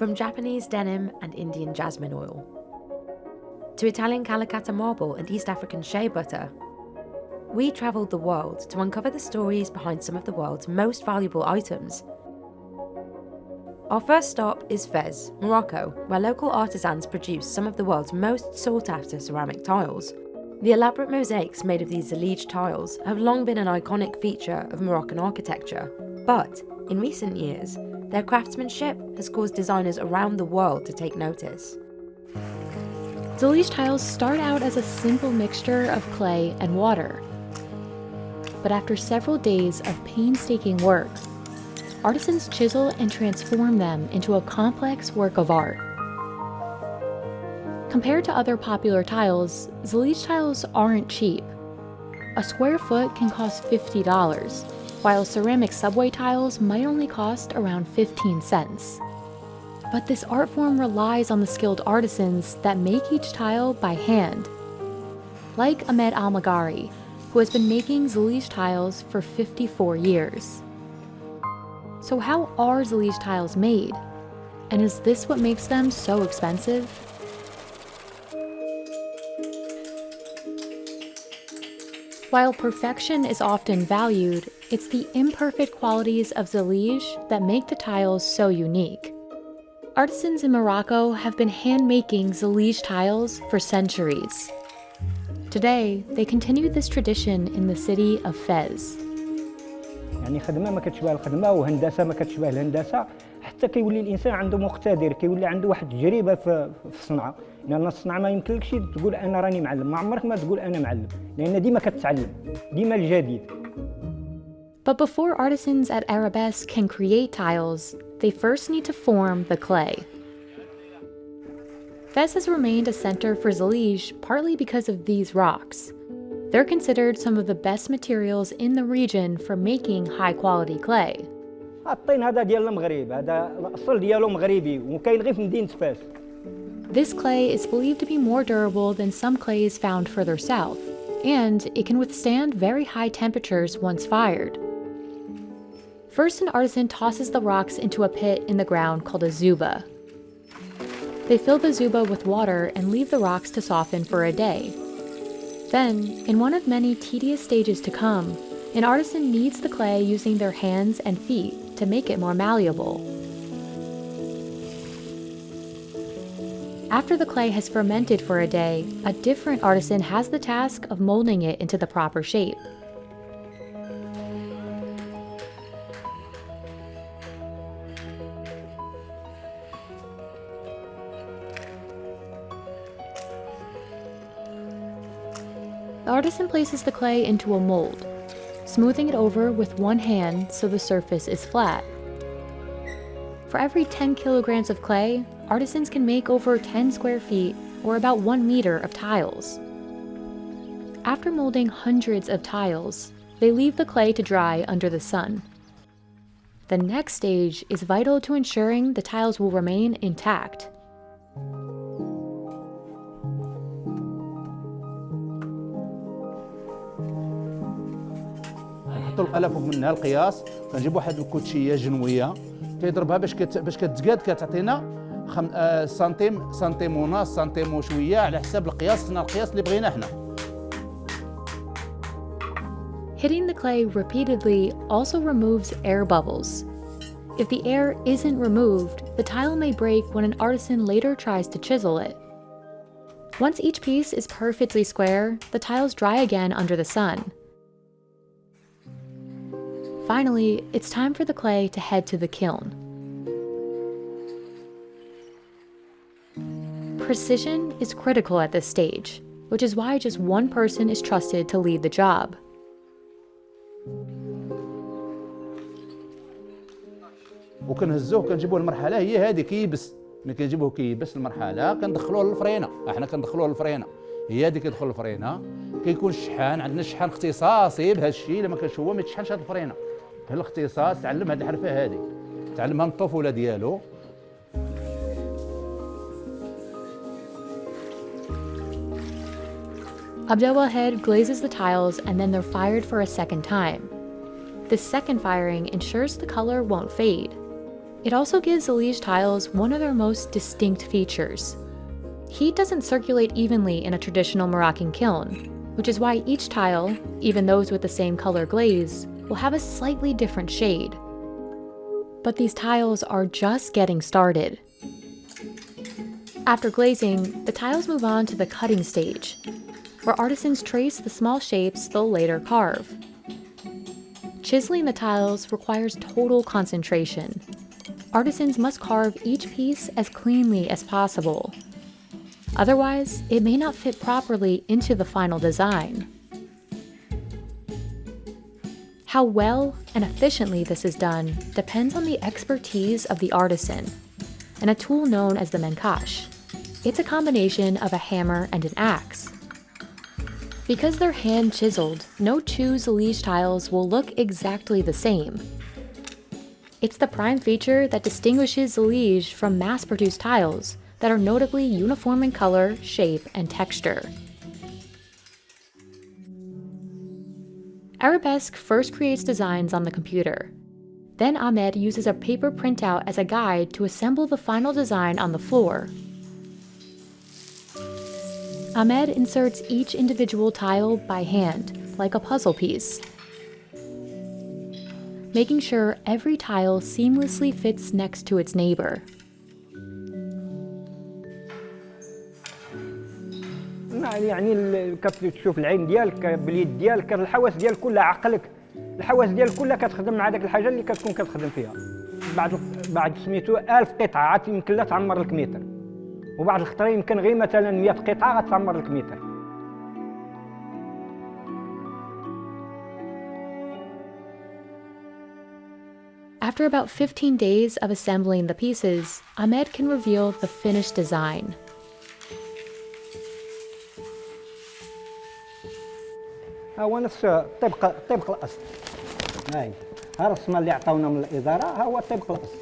From Japanese denim and Indian jasmine oil, to Italian Calacatta marble and East African shea butter, we travelled the world to uncover the stories behind some of the world's most valuable items. Our first stop is Fez, Morocco, where local artisans produce some of the world's most sought after ceramic tiles. The elaborate mosaics made of these Zellige tiles have long been an iconic feature of Moroccan architecture, but in recent years, their craftsmanship has caused designers around the world to take notice. Zellige tiles start out as a simple mixture of clay and water. But after several days of painstaking work, artisans chisel and transform them into a complex work of art. Compared to other popular tiles, Zellige tiles aren't cheap. A square foot can cost $50, while ceramic subway tiles might only cost around 15 cents. But this art form relies on the skilled artisans that make each tile by hand. Like Ahmed Almagari, who has been making Zellige tiles for 54 years. So how are Zellige tiles made? And is this what makes them so expensive? While perfection is often valued, it's the imperfect qualities of Zellige that make the tiles so unique. Artisans in Morocco have been hand-making Zellige tiles for centuries. Today, they continue this tradition in the city of Fez. يعني ما ما حتى كيولي الانسان عنده مقتدر كيولي عنده واحد التجربه في الصنعه لأن الصنعه ما يمكنلكش تقول أنا راني معلم ما عمرك ما تقول أنا معلم لأن ديما كتعلم ديما الجديد But before artisans at Arabesque can create tiles, they first need to form the clay. Fez has remained a center for Zellige partly because of these rocks. They're considered some of the best materials in the region for making high quality clay. الطين هذا ديال المغرب هذا الاصل ديالو مغربي وكاين غير في مدينه فاس This clay is believed to be more durable than some clays found further south, and it can withstand very high temperatures once fired. First, an artisan tosses the rocks into a pit in the ground called a zuba. They fill the zuba with water and leave the rocks to soften for a day, then, in one of many tedious stages to come, an artisan kneads the clay using their hands and feet to make it more malleable. After the clay has fermented for a day, a different artisan has the task of molding it into the proper shape. The artisan places the clay into a mold, smoothing it over with one hand so the surface is flat. For every 10 kilograms of clay, artisans can make over 10 square feet or about 1 meter of tiles. After molding hundreds of tiles, they leave the clay to dry under the sun. The next stage is vital to ensuring the tiles will remain intact. نحطوا القلة فوق منها القياس كنجيب واحد الكوتشيه جنويه كيضربها باش كت... باش كتزقاد كتعطينا خم... آه سنتيم سنتيم ونص سنتيم وشويه على حساب القياس خصنا القياس اللي بغينا حنا Hitting the clay repeatedly also removes air bubbles. If the air isn't removed, the tile may break when an artisan later tries to chisel it. Once each piece is perfectly square, the tiles dry again under the sun. Finally, it's time for the clay to head to the kiln. Precision is critical at this stage, which is why just one person is trusted to lead the job. وكنهزوه كنجيبوه المرحله هي هذه كيبس ملي كنجيبوه كيبس المرحله كندخلوه للفرينه احنا كندخلوه للفرينه هي هذه كيدخل الفرينه كيكون الشحان عندنا شحان اختصاصي بهذا الشيء لما كانش هو ما يتشحنش هذه الفرينه الاختصاص تعلم هذه الحرفه هذه تعلمها من الطفوله ديالو Abdelwahed glazes the tiles and then they're fired for a second time. This second firing ensures the color won't fade. It also gives Zellige tiles one of their most distinct features. Heat doesn't circulate evenly in a traditional Moroccan kiln, which is why each tile, even those with the same color glaze, will have a slightly different shade. But these tiles are just getting started. After glazing, the tiles move on to the cutting stage, where artisans trace the small shapes they'll later carve. Chiseling the tiles requires total concentration. Artisans must carve each piece as cleanly as possible. Otherwise, it may not fit properly into the final design. How well and efficiently this is done depends on the expertise of the artisan and a tool known as the menkash. It's a combination of a hammer and an axe. Because they're hand chiseled, no two Zellige tiles will look exactly the same. It's the prime feature that distinguishes Zellige from mass-produced tiles that are notably uniform in color, shape, and texture. Arabesque first creates designs on the computer. Then Ahmed uses a paper printout as a guide to assemble the final design on the floor. Ahmed inserts each individual tile by hand, like a puzzle piece, making sure every tile seamlessly fits next to its neighbor. يعني كتشوف العين ديالك باليد ديالك الحواس ديالك كلها عقلك الحواس ديالك كلها كتخدم مع داك الحاجه اللي كتكون كتخدم فيها بعد بعد سميتو 1000 قطعه عاد يمكن لا تعمر لك متر وبعد الخطره يمكن غير مثلا 100 قطعه غتعمر لك متر After about 15 days of assembling the pieces, Ahmed can reveal the finished design. ها هو نفس طبق طبق الأصل. هاي. ها الرسمة اللي عطاونا من الإدارة ها هو طبق الأصل.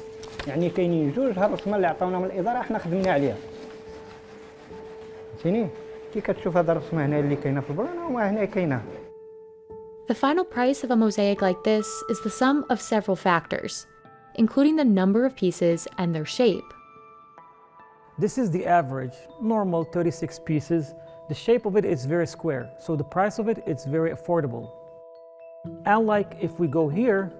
يعني كاينين جوج ها الرسمة اللي عطاونا من الإدارة إحنا خدمنا عليها. فهمتيني كي كتشوف هذا الرسمه هنا اللي كاينه في البلان وما هنا كاينه The final price of a mosaic like this is the sum of several factors, including the number of pieces and their shape. This is the average, normal 36 pieces The shape of it is very square, so the price of it is very affordable. Unlike if we go here,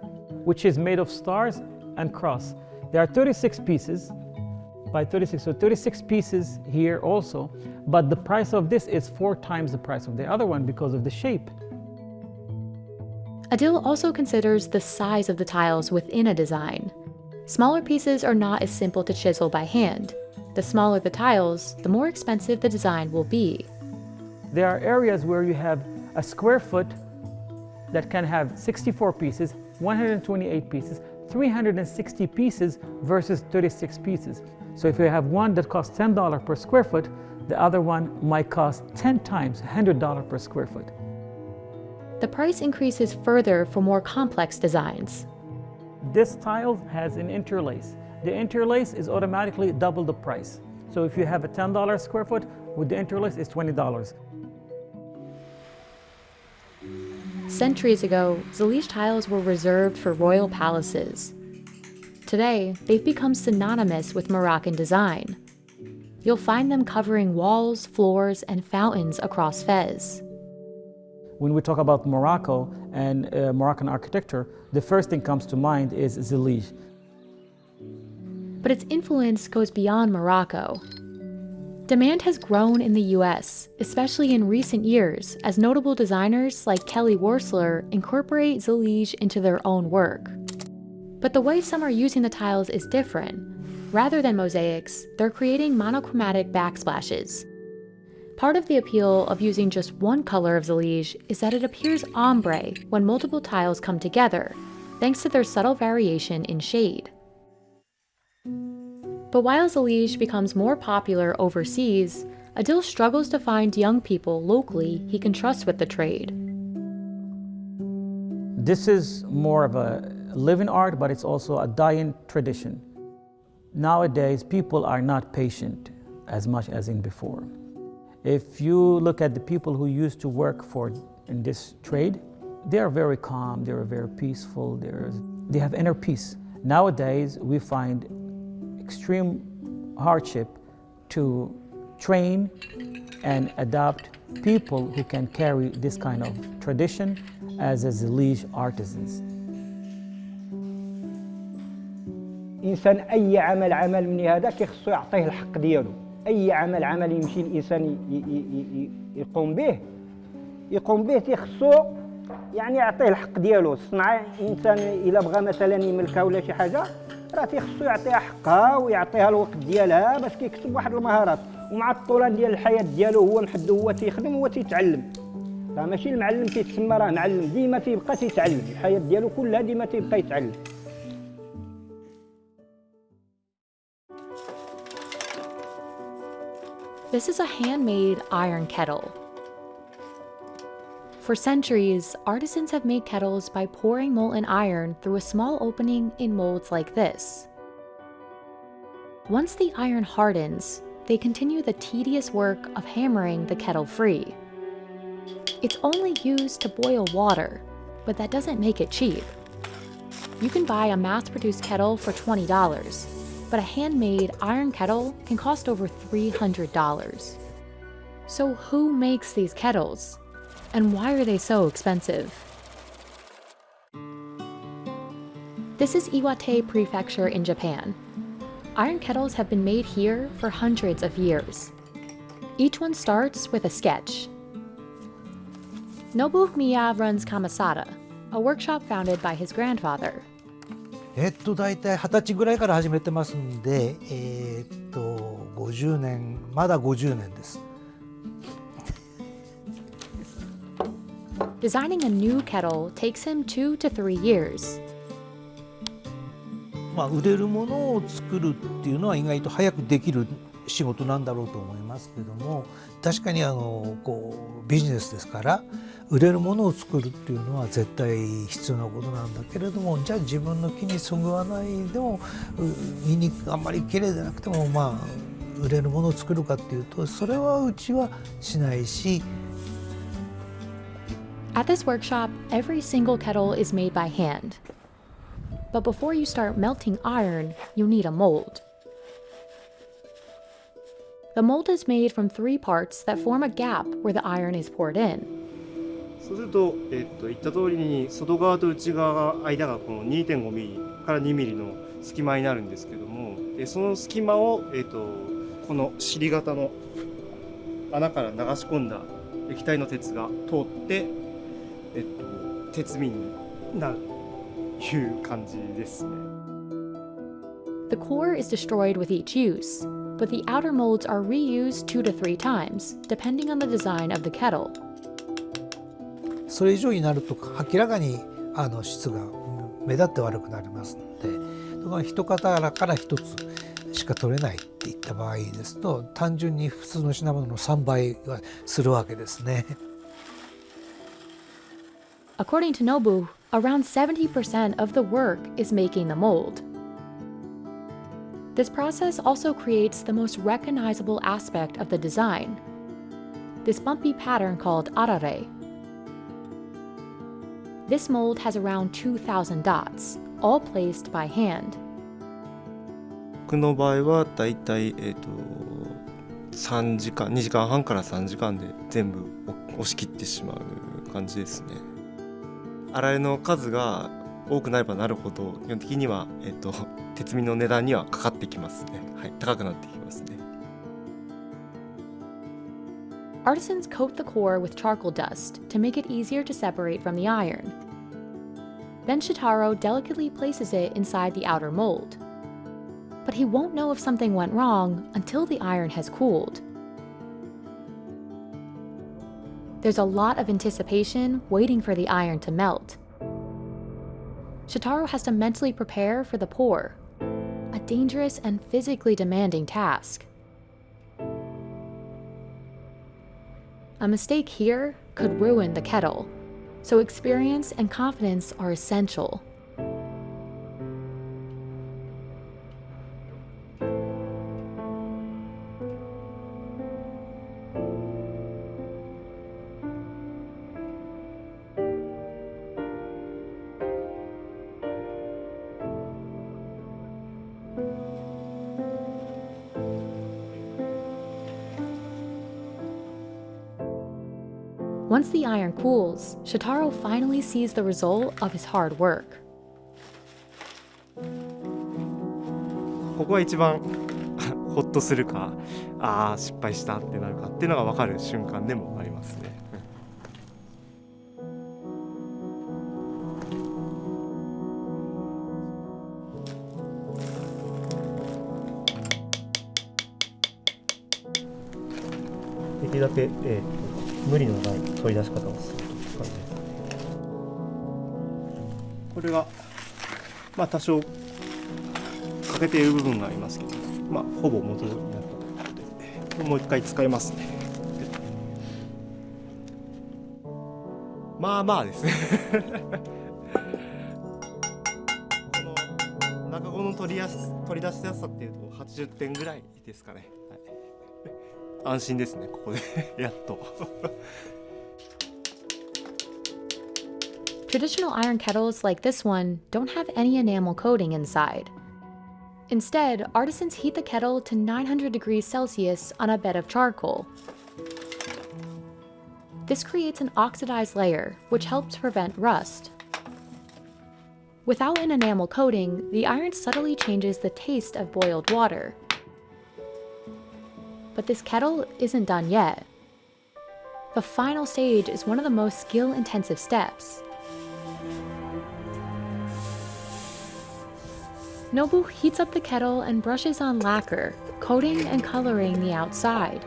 which is made of stars and cross. There are 36 pieces by 36, so 36 pieces here also, but the price of this is four times the price of the other one because of the shape. Adil also considers the size of the tiles within a design. Smaller pieces are not as simple to chisel by hand. The smaller the tiles, the more expensive the design will be. There are areas where you have a square foot that can have 64 pieces, 128 pieces, 360 pieces versus 36 pieces. So if you have one that costs $10 per square foot, the other one might cost 10 times $100 per square foot. The price increases further for more complex designs. This tile has an interlace. The interlace is automatically double the price. So if you have a $10 square foot, with the interlace, it's $20. Centuries ago, Zellige tiles were reserved for royal palaces. Today, they've become synonymous with Moroccan design. You'll find them covering walls, floors, and fountains across Fez. When we talk about Morocco and uh, Moroccan architecture, the first thing comes to mind is Zellige. But its influence goes beyond Morocco. Demand has grown in the US, especially in recent years, as notable designers like Kelly Wearstler incorporate Zellige into their own work. But the way some are using the tiles is different. Rather than mosaics, they're creating monochromatic backsplashes. Part of the appeal of using just one color of Zellige is that it appears ombre when multiple tiles come together, thanks to their subtle variation in shade. But while Zellige becomes more popular overseas, Adil struggles to find young people locally he can trust with the trade. This is more of a living art, but it's also a dying tradition. Nowadays, people are not patient as much as in before. If you look at the people who used to work for in this trade, they are very calm, they are very peaceful, they have inner peace. Nowadays, we find extreme hardship to train and adopt people who can carry this kind of tradition as a Zalij artisans. إنسان أي عمل عمل مني هذا كيخصو يعطيه الحق ديالو. أي عمل عمل يمشي الإنسان يقوم به يقوم به تيخصو يعني يعطيه الحق ديالو. الصنعه إنسان إلا بغى مثلا يملكها ولا شي حاجة راه تيخصو يعطيها حقها ويعطيها الوقت ديالها باش كيكسب واحد المهارات. ومع الطولان ديال الحياة ديالو هو محدو هو تيخدم هو تيتعلم. راه ماشي المعلم تيتسمى راه معلم. ديما تيبقى تيتعلم. الحياة ديالو كلها ديما تيبقى يتعلم. This is a handmade iron kettle. For centuries, artisans have made kettles by pouring molten iron through a small opening in molds like this. Once the iron hardens, they continue the tedious work of hammering the kettle free. It's only used to boil water, but that doesn't make it cheap. You can buy a mass-produced kettle for $20, but a handmade iron kettle can cost over $300. So who makes these kettles? And why are they so expensive? This is Iwate Prefecture in Japan. Iron kettles have been made here for hundreds of years. Each one starts with a sketch. Nobu Miya runs Kamasada, a workshop founded by his grandfather. えっと、大体二十歳ぐらいから始めてますんで、えー、っと、50年、まだ50年です。Designing a new kettle takes him two to three years. まあ、売れるものを作るっていうのは意外と早くできる仕事なんだろうと思いますけども確かにあのこうビジネスですから売れるものを作るっていうのは絶対必要なことなんだけれどもじゃあ自分の木にそぐわないでも見にあんまり綺麗でなくてもまあ売れるものを作るかっていうとそれはうちはしないし At this workshop, every single kettle is made by hand. But before you start melting iron, you need a mold. The mold is made from three parts that form a gap where the iron is poured in. そうすると、えっと、言った通りに外側と内側が間がこの2.5ミリから2ミリの隙間になるんですけどもその隙間を、えっと、この尻型の穴から流し込んだ液体の鉄が通って、えっと、鉄瓶になるという感じですね。The core is destroyed with each use, but the outer molds are reused two to three times, depending on the design of the kettle. それ以上になると明らかにあの質が目立って悪くなりますのでだから一方から一つしか取れないっていった場合ですと単純に普通の品物の3倍はするわけですね。According to Nobu, around 70% of the work is making the mold. This process also creates the most recognizable aspect of the design, this bumpy pattern called arare. This mold has around 2,000 dots, all placed by hand. 僕の場合はだいたい、えーと、3時間2時間半から3時間で全部押し切ってしまう感じですね。洗いの数が多くなればなるほど基本的には、えーと、鉄瓶の値段にはかかってきますね。はい、高くなってきますね。Artisans coat the core with charcoal dust to make it easier to separate from the iron. Then Shotaro delicately places it inside the outer mold. But he won't know if something went wrong until the iron has cooled. There's a lot of anticipation waiting for the iron to melt. Shotaro has to mentally prepare for the pour, a dangerous and physically demanding task. A mistake here could ruin the kettle, so experience and confidence are essential. Iron cools, Shotaro finally sees the result of his hard work. ここが一番ほっとするかああ失敗したってなるかっていうのが分かる瞬間でもありますね。できるだけ、えー、無理のない取り出し方をするという感じですね。これが、まあ、多少欠けている部分がありますけど、まあ、ほぼ元になったということで、もう一回使いますね。まあまあですね この中子の取りやす取り出しやすさっていうと80点ぐらいですかね。はい、安心ですね、ここでやっと。 Traditional iron kettles like this one don't have any enamel coating inside. Instead, artisans heat the kettle to 900 degrees Celsius on a bed of charcoal. This creates an oxidized layer, which helps prevent rust. Without an enamel coating, the iron subtly changes the taste of boiled water. But this kettle isn't done yet. The final stage is one of the most skill intensive steps. Nobu heats up the kettle and brushes on lacquer, coating and coloring the outside.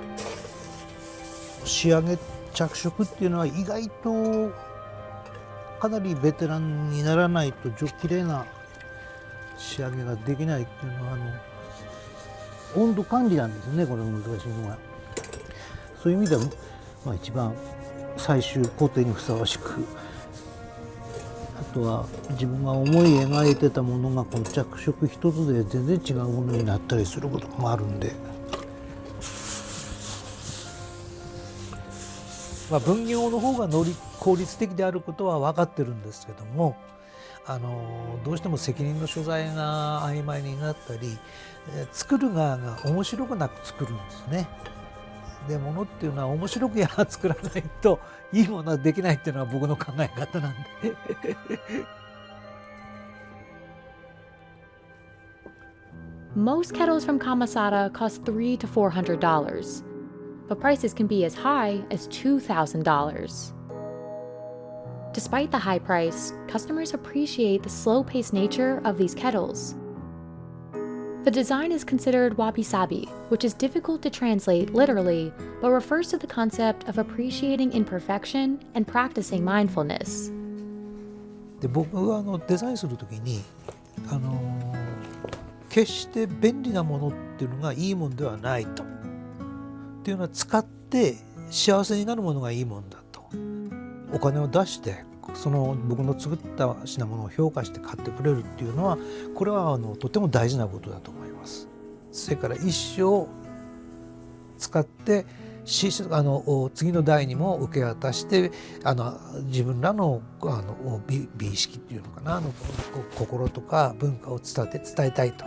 仕上げ着色っていうのは意外とかなりベテランにならないと綺麗な仕上げができないっていうのはあの 温度管理なんですよねこれ難しいのはそういう意味では、まあ、一番最終工程にふさわしくあとは自分が思い描いてたものがこの着色一つで全然違うものになったりすることもあるんで。まあ、分業の方が能力効率的であることは分かってるんですけどもあのどうしても責任の所在が曖昧になったり作る側が面白くなく作るんですね。で物っていうのは面白くやら作らないといいものはできないっていうのは僕の考え方なんで。Most kettles from Kamasada cost three to four hundred dollars, but prices can be as high as two thousand dollars. Despite the high price, customers appreciate the slow-paced nature of these kettles. The design is considered wabi-sabi, which is difficult to translate literally, but refers to the concept of appreciating imperfection and practicing mindfulness. で僕はあのデザインする時にあの決して便利なものっていうのがいいもんではないと。っていうのは使って幸せになるものがいいもんだと。お金を出して その僕の作った品物を評価して買ってくれるっていうのはこれはあのとても大事なことだと思います。それから一生使ってしあの次の代にも受け渡してあの自分らのあの美美意識っていうのかなあのこ心とか文化を伝えて伝えたいと。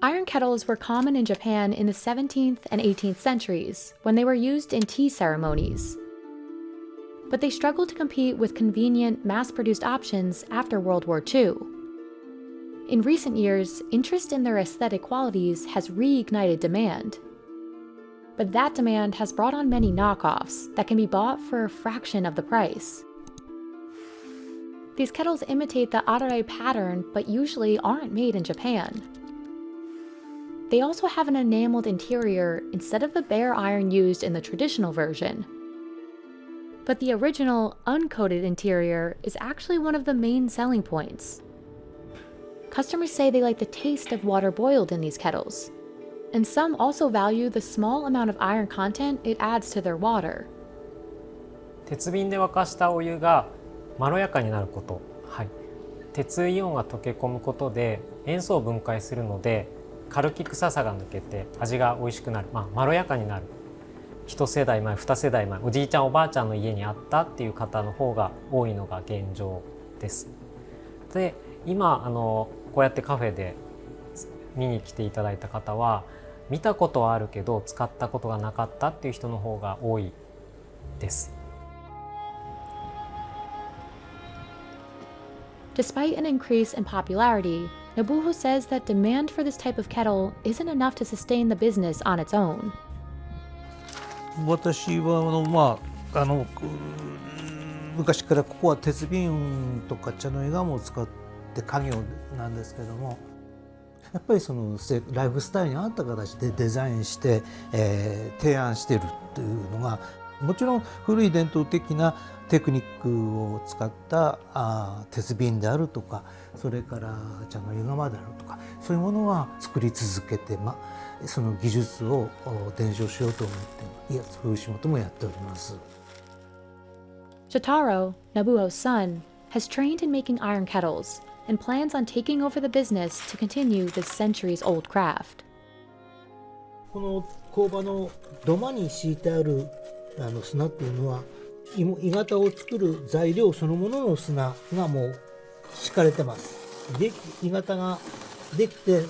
Iron kettles were common in Japan in the 17th and 18th centuries when they were used in tea ceremonies. But they struggled to compete with convenient, mass produced options after World War II. In recent years, interest in their aesthetic qualities has reignited demand. But that demand has brought on many knockoffs that can be bought for a fraction of the price. These kettles imitate the arare pattern but usually aren't made in Japan. They also have an enameled interior instead of the bare iron used in the traditional version But the original, uncoated interior is actually one of the main selling points. Customers say they like the taste of water boiled in these kettles, and some also value the small amount of iron content it adds to their water. 鉄瓶で沸かしたお湯がまろやかになること、はい、鉄イオンが溶け込むことで塩素を分解するので軽き臭さが抜けて味が美味しくなる、まあ、まろやかになる 一世代前二世代前おじいちゃんおばあちゃんの家にあったっていう方の方が多いのが現状です。で今あのこうやってカフェで見に来ていただいた方は見たことはあるけど使ったことがなかったっていう人の方が多いです。Despite an increase in popularity, Nobuho says that demand for this type of kettle isn't enough to sustain the business on its own. 私はあの、まあ、あの昔からここは鉄瓶とか茶の絵ガムを使って家業なんですけどもやっぱりそのライフスタイルに合った形でデザインして、えー、提案してるっていうのがもちろん古い伝統的なテクニックを使ったあ鉄瓶であるとかそれから茶の湯釜であるとかそういうものは作り続けて、まあ、その技術を伝承しようと思っていやそういう仕事もやっております。Shotaro, Nobuo's son, has trained in making iron kettles and plans on taking over the business to continue this centuries-old craft. この工場の土間に敷いてあるあの砂っていうのは鋳型を作る材料そのものの砂がもう敷かれてます。で鋳型ができて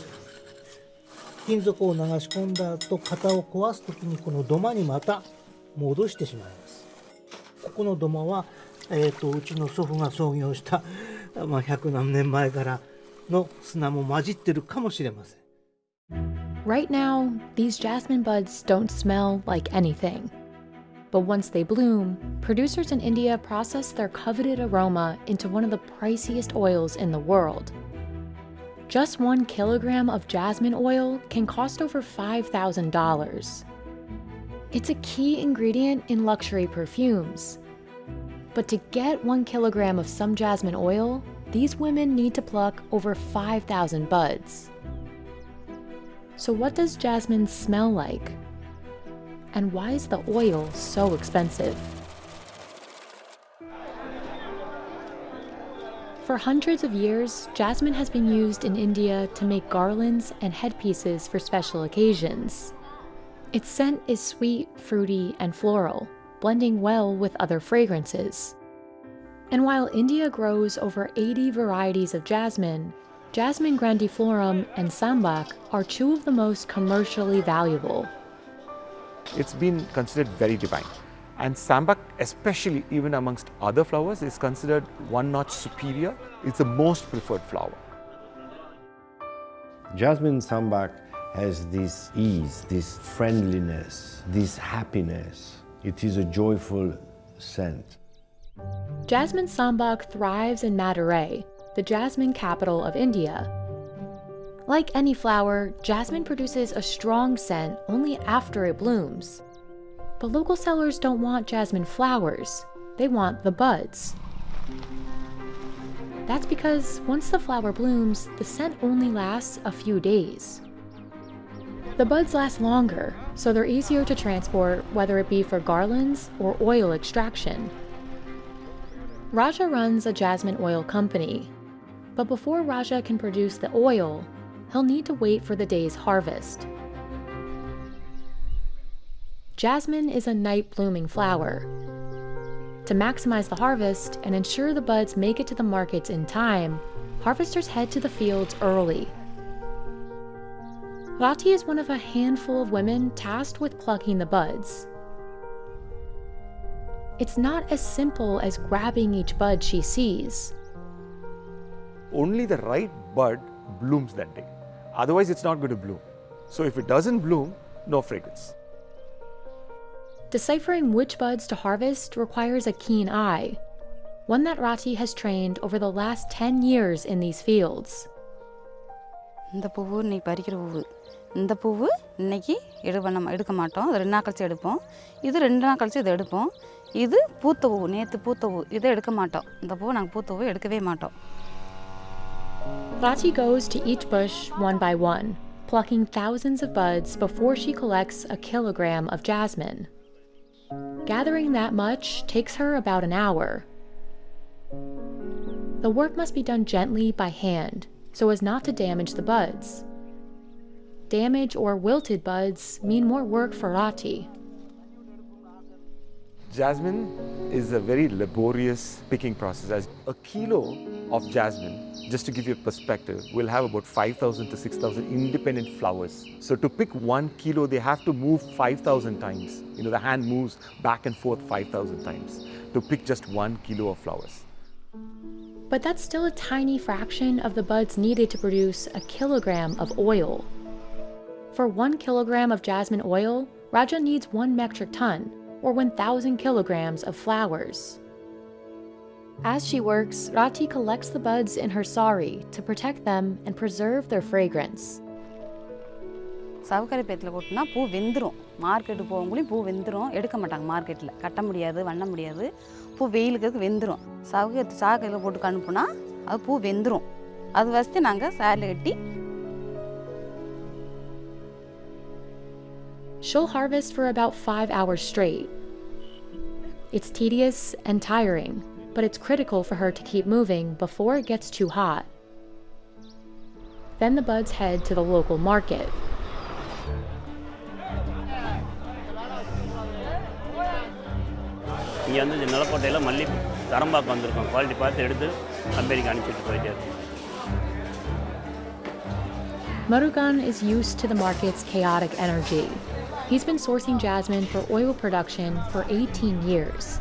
金属を流し込んだ後型を壊す時にこの土間にまた戻してしまいます。ここの土間は、えーと、うちの祖父が創業したまあ、100何年前からの砂も混じってるかもしれません。Right now, these jasmine buds don't smell like anything. But once they bloom, producers in India process their coveted aroma into one of the priciest oils in the world. Just one kilogram of jasmine oil can cost over $5,000. It's a key ingredient in luxury perfumes, but to get one kilogram of some jasmine oil, these women need to pluck over 5,000 buds. So what does jasmine smell like? And why is the oil so expensive? For hundreds of years, jasmine has been used in India to make garlands and headpieces for special occasions. Its scent is sweet, fruity, and floral, blending well with other fragrances. And while India grows over 80 varieties of jasmine, Jasmine grandiflorum and Sambac are two of the most commercially valuable. It's been considered very divine. And Sambac, especially even amongst other flowers, is considered one notch superior. It's the most preferred flower. Jasmine Sambac has this ease, this friendliness, this happiness. It is a joyful scent. Jasmine Sambac thrives in Madurai, the jasmine capital of India. Like any flower, jasmine produces a strong scent only after it blooms. But local sellers don't want jasmine flowers, they want the buds. That's because once the flower blooms, the scent only lasts a few days. The buds last longer, so they're easier to transport whether it be for garlands or oil extraction. Raja runs a jasmine oil company, but before Raja can produce the oil, he'll need to wait for the day's harvest. Jasmine is a night blooming flower. To maximize the harvest and ensure the buds make it to the markets in time, harvesters head to the fields early Rati is one of a handful of women tasked with plucking the buds. It's not as simple as grabbing each bud she sees. Only the right bud blooms that day. Otherwise, it's not going to bloom. So if it doesn't bloom, no fragrance. Deciphering which buds to harvest requires a keen eye, one that Rati has trained over the last 10 years in these fields. இந்த பூவு இன்றைக்கி எடு பண்ண எடுக்க மாட்டோம் அது ரெண்டு நாள் கழிச்சு எடுப்போம் இது ரெண்டு நாள் கழிச்சு இதை எடுப்போம் இது பூத்த பூ நேற்று பூத்த பூ இதை எடுக்க மாட்டோம் இந்த பூவை நாங்கள் பூத்த பூ எடுக்கவே மாட்டோம் Rati goes to each bush one by one, plucking thousands of buds before she collects a kilogram of jasmine. Gathering that much takes her about an hour. The work must be done gently by hand so as not to damage the buds damaged or wilted buds mean more work for Rati. Jasmine is a very laborious picking process. As a kilo of jasmine, just to give you a perspective, will have about 5,000 to 6,000 independent flowers. So to pick one kilo, they have to move 5,000 times. You know, the hand moves back and forth 5,000 times to pick just one kilo of flowers. But that's still a tiny fraction of the buds needed to produce a kilogram of oil. For one kilogram of jasmine oil, Raja needs one metric ton, or 1,000 kilograms of flowers. As she works, Rati collects the buds in her sari to protect them and preserve their fragrance. சவுக்கரை பேத்தில் கொட்டினா பூ வெந்துடும் market போகக்குள்ளேயும் பூ வெந்துடும் எடுக்க மாட்டாங்க மார்க்கெட்டில் கட்ட முடியாது வண்ண முடியாது பூ வெயிலுக்கு வெந்துடும் சவுக்கரை சாக்கையில் போட்டு அனுப்புனா அது பூ வெந்துடும் அது வசதி நாங்கள் சேரில் கட்டி she'll harvest for about five hours straight. It's tedious and tiring, but it's critical for her to keep moving before it gets too hot. Then the buds head to the local market. Murugan is used to the market's chaotic energy, He's been sourcing jasmine for oil production for 18 years.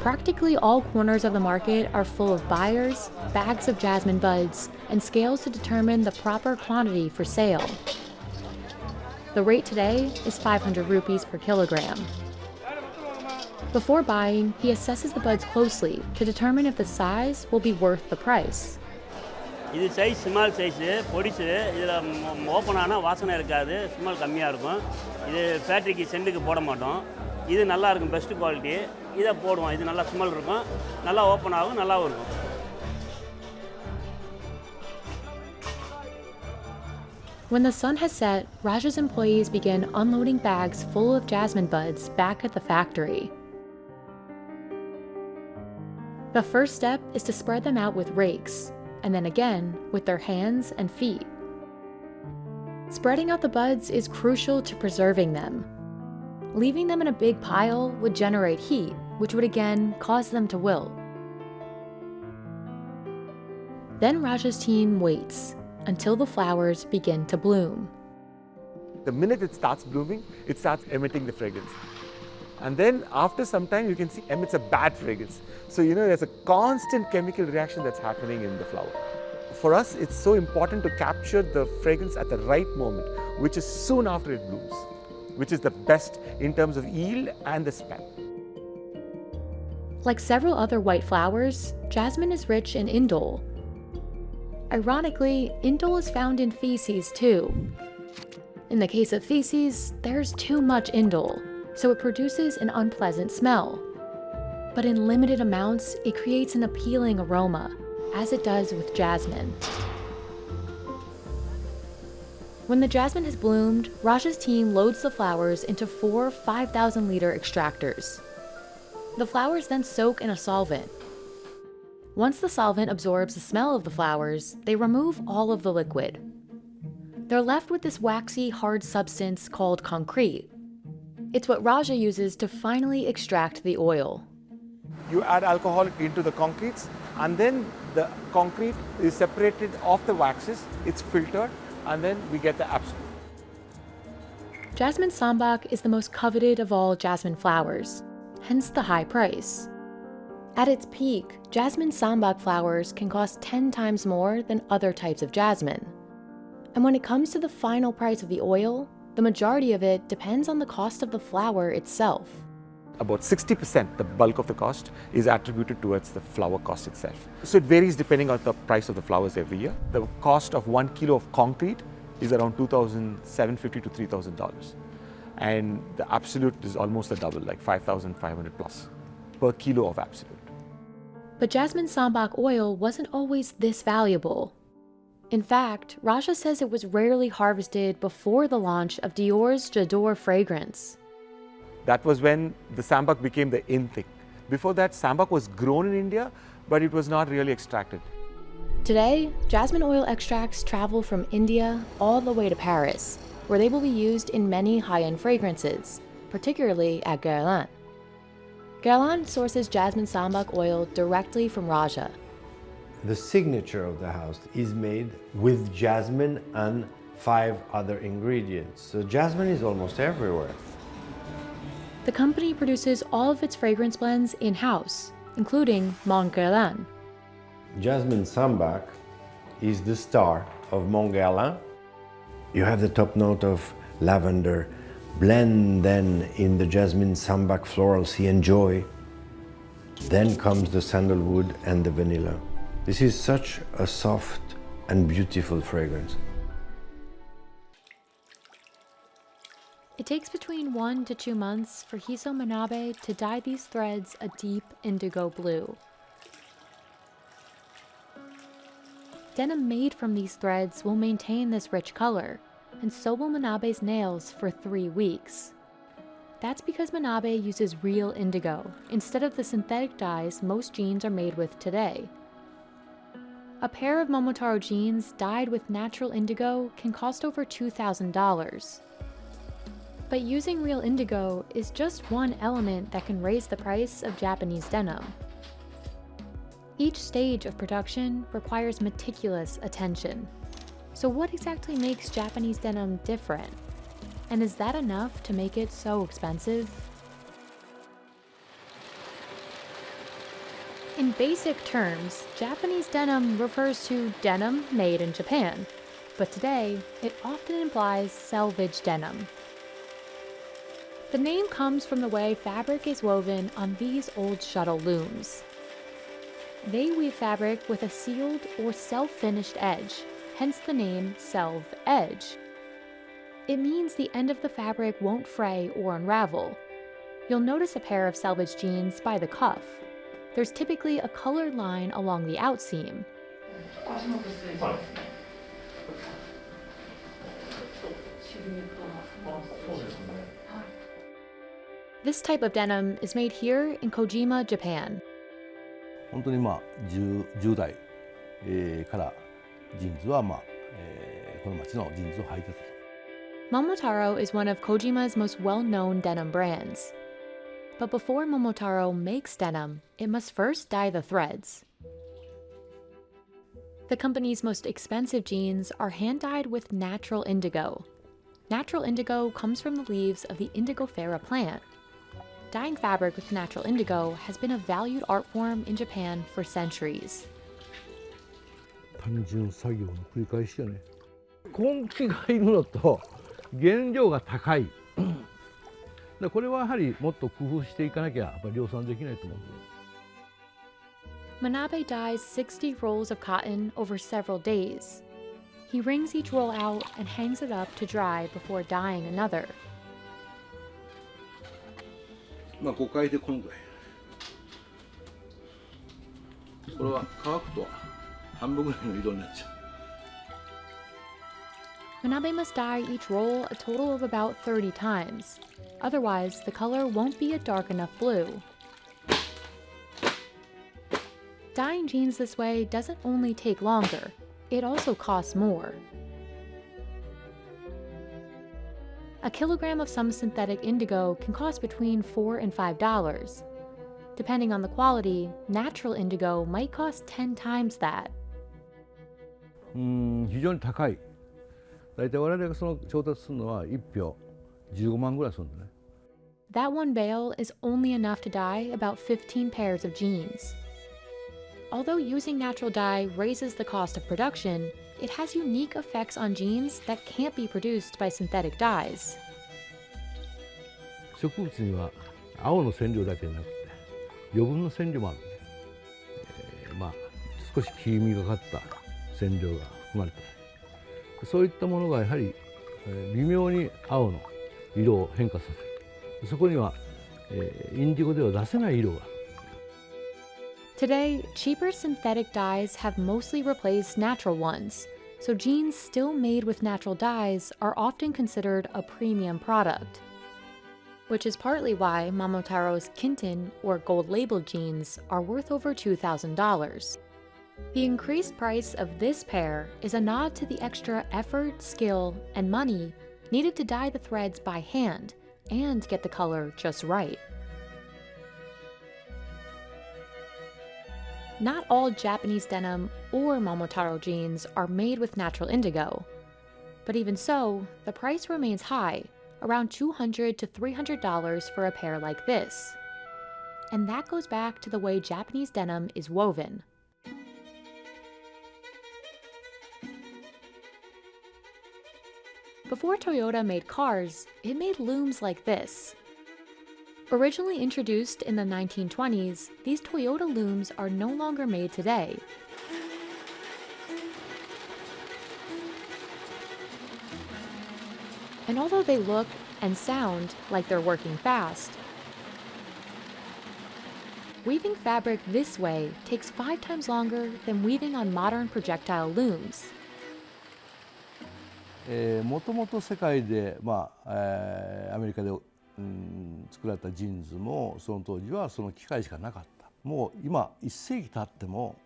Practically all corners of the market are full of buyers, bags of jasmine buds, and scales to determine the proper quantity for sale. The rate today is 500 rupees per kilogram. Before buying, he assesses the buds closely to determine if the size will be worth the price. இது size small size பொடிசு. இதில் open ஆனால் வாசனை இருக்காது. Small கம்மியாக இருக்கும். இது ஃபேக்ட்ரிக்கு செண்டுக்கு போட மாட்டோம். இது நல்லா இருக்கும் பெஸ்ட்டு குவாலிட்டி இதை போடுவோம். இது நல்லா ஸ்மெல் இருக்கும். நல்லா ஓப்பன் ஆகும் நல்லாவும் இருக்கும். When the sun has set, Raj's employees begin unloading bags full of jasmine buds back at the factory. The first step is to spread them out with rakes, and then again with their hands and feet. Spreading out the buds is crucial to preserving them. Leaving them in a big pile would generate heat, which would again cause them to wilt. Then Raja's team waits until the flowers begin to bloom. The minute it starts blooming, it starts emitting the fragrance. And then after some time, you can see emits a bad fragrance. So, you know, there's a constant chemical reaction that's happening in the flower. For us, it's so important to capture the fragrance at the right moment, which is soon after it blooms, which is the best in terms of yield and the smell. Like several other white flowers, jasmine is rich in indole. Ironically, indole is found in feces too. In the case of feces, there's too much indole, so it produces an unpleasant smell. But in limited amounts, it creates an appealing aroma, as it does with jasmine. When the jasmine has bloomed, Raja's team loads the flowers into four 5,000 liter extractors. The flowers then soak in a solvent. Once the solvent absorbs the smell of the flowers, they remove all of the liquid. They're left with this waxy, hard substance called concrete. It's what Raja uses to finally extract the oil. You add alcohol into the concretes, and then the concrete is separated off the waxes, it's filtered, and then we get the absolute. Jasmine Sambac is the most coveted of all jasmine flowers, hence the high price. At its peak, jasmine Sambac flowers can cost 10 times more than other types of jasmine. And when it comes to the final price of the oil, the majority of it depends on the cost of the flower itself. About 60%, the bulk of the cost, is attributed towards the flower cost itself. So it varies depending on the price of the flowers every year. The cost of one kilo of concrete is around $2,750 to $3,000. And the absolute is almost a double, like 5,500 plus per kilo of absolute. But jasmine sambac oil wasn't always this valuable. In fact, Raja says it was rarely harvested before the launch of Dior's J'adore fragrance. That was when the sambac became the in thing. Before that, sambac was grown in India, but it was not really extracted. Today, jasmine oil extracts travel from India all the way to Paris, where they will be used in many high-end fragrances, particularly at Guerlain. Guerlain sources jasmine sambac oil directly from Raja. The signature of the house is made with jasmine and five other ingredients. So jasmine is almost everywhere. The company produces all of its fragrance blends in-house, including Mont Guerlain. Jasmine Sambac is the star of Mont Guerlain. You have the top note of lavender, blend then in the jasmine sambac florals you enjoy. Then comes the sandalwood and the vanilla. This is such a soft and beautiful fragrance. It takes between one to two months for Hiso Manabe to dye these threads a deep indigo blue. Denim made from these threads will maintain this rich color, and so will Manabe's nails for three weeks. That's because Manabe uses real indigo instead of the synthetic dyes most jeans are made with today. A pair of Momotaro jeans dyed with natural indigo can cost over $2,000. But using real indigo is just one element that can raise the price of Japanese denim. Each stage of production requires meticulous attention. So what exactly makes Japanese denim different? And is that enough to make it so expensive? In basic terms, Japanese denim refers to denim made in Japan, but today it often implies selvage denim. The name comes from the way fabric is woven on these old shuttle looms. They weave fabric with a sealed or self-finished edge, hence the name Selve Edge. It means the end of the fabric won't fray or unravel. You'll notice a pair of selvage jeans by the cuff There's typically a colored line along the outseam. This type of denim is made here in Kojima, Japan. 本当にまあ 10, 10代、えーからジーンズはまあ、えーこの町のジーンズを履いてたと。 Momotaro is one of Kojima's most well-known denim brands. But before Momotaro makes denim, it must first dye the threads. The company's most expensive jeans are hand-dyed with natural indigo. Natural indigo comes from the leaves of the indigofera plant. Dyeing fabric with natural indigo has been a valued art form in Japan for centuries. 単純作業の繰り返しよね根気がいるのと原料が高い でこれはやはりもっと工夫していかなきゃやっぱり量産できないと思う Manabe dyes 60 rolls of cotton over several days. He wrings each roll out and hangs it up to dry before dyeing another. まあ5回でこのぐらいこれは乾くと半分ぐらいの色になっちゃう Manabe must dye each roll a total of about 30 times. Otherwise, the color won't be a dark enough blue. Dyeing jeans this way doesn't only take longer, it also costs more. A kilogram of some synthetic indigo can cost between 4 and $5. Depending on the quality, natural indigo might cost 10 times that. 음, 大体我々がその調達するのは1票15万ぐらいするんだね That one bale is only enough to dye about 15 pairs of jeans. Although using natural dye raises the cost of production, it has unique effects on jeans that can't be produced by synthetic dyes. 植物には青の染料だけじゃなくて余分な染料もあるんで、えーまあ少し黄みがかった染料が含まれているそういったものがやはり微妙に青の色を変化させるそこには、えー、インディゴでは出せない色が Today, cheaper synthetic dyes have mostly replaced natural ones, so jeans still made with natural dyes are often considered a premium product. Which is partly why Momotaro's Kintin or gold label jeans are worth over $2,000. The increased price of this pair is a nod to the extra effort, skill, and money needed to dye the threads by hand and get the color just right. Not all Japanese denim or Momotaro jeans are made with natural indigo. But even so, the price remains high, around $200 to $300 for a pair like this. And that goes back to the way Japanese denim is woven. Before Toyota made cars, it made looms like this. Originally introduced in the 1920s, these Toyota looms are no longer made today. And although they look and sound like they're working fast, weaving fabric this way takes five times longer than weaving on modern projectile looms. えー、もともと世界で、まあえー、アメリカで、うん、作られたジーンズもその当時はその機械しかなかったもう今1世紀経っても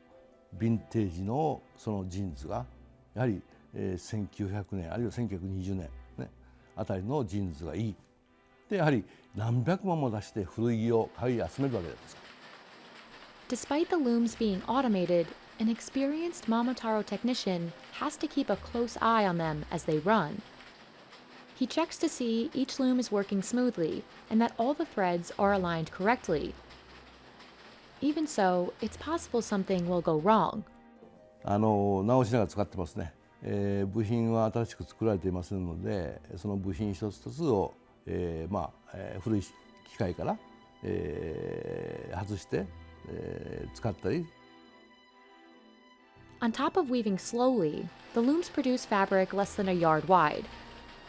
ヴィンテージのそのジーンズがやはり、えー、1900年あるいは1920年、ね、あたりのジーンズがいいでやはり何百万も出して古着を買い集めるわけです。Despite the looms being automated, an experienced Momotaro technician has to keep a close eye on them as they run. He checks to see each loom is working smoothly and that all the threads are aligned correctly. Even so, it's possible something will go wrong. あの直しながら使ってますね、えー、部品は新しく作られていませんのでその部品一つ一つを、えーまあえー、古い機械から、えー、外して、えー、使ったり on top of weaving slowly, the looms produce fabric less than a yard wide.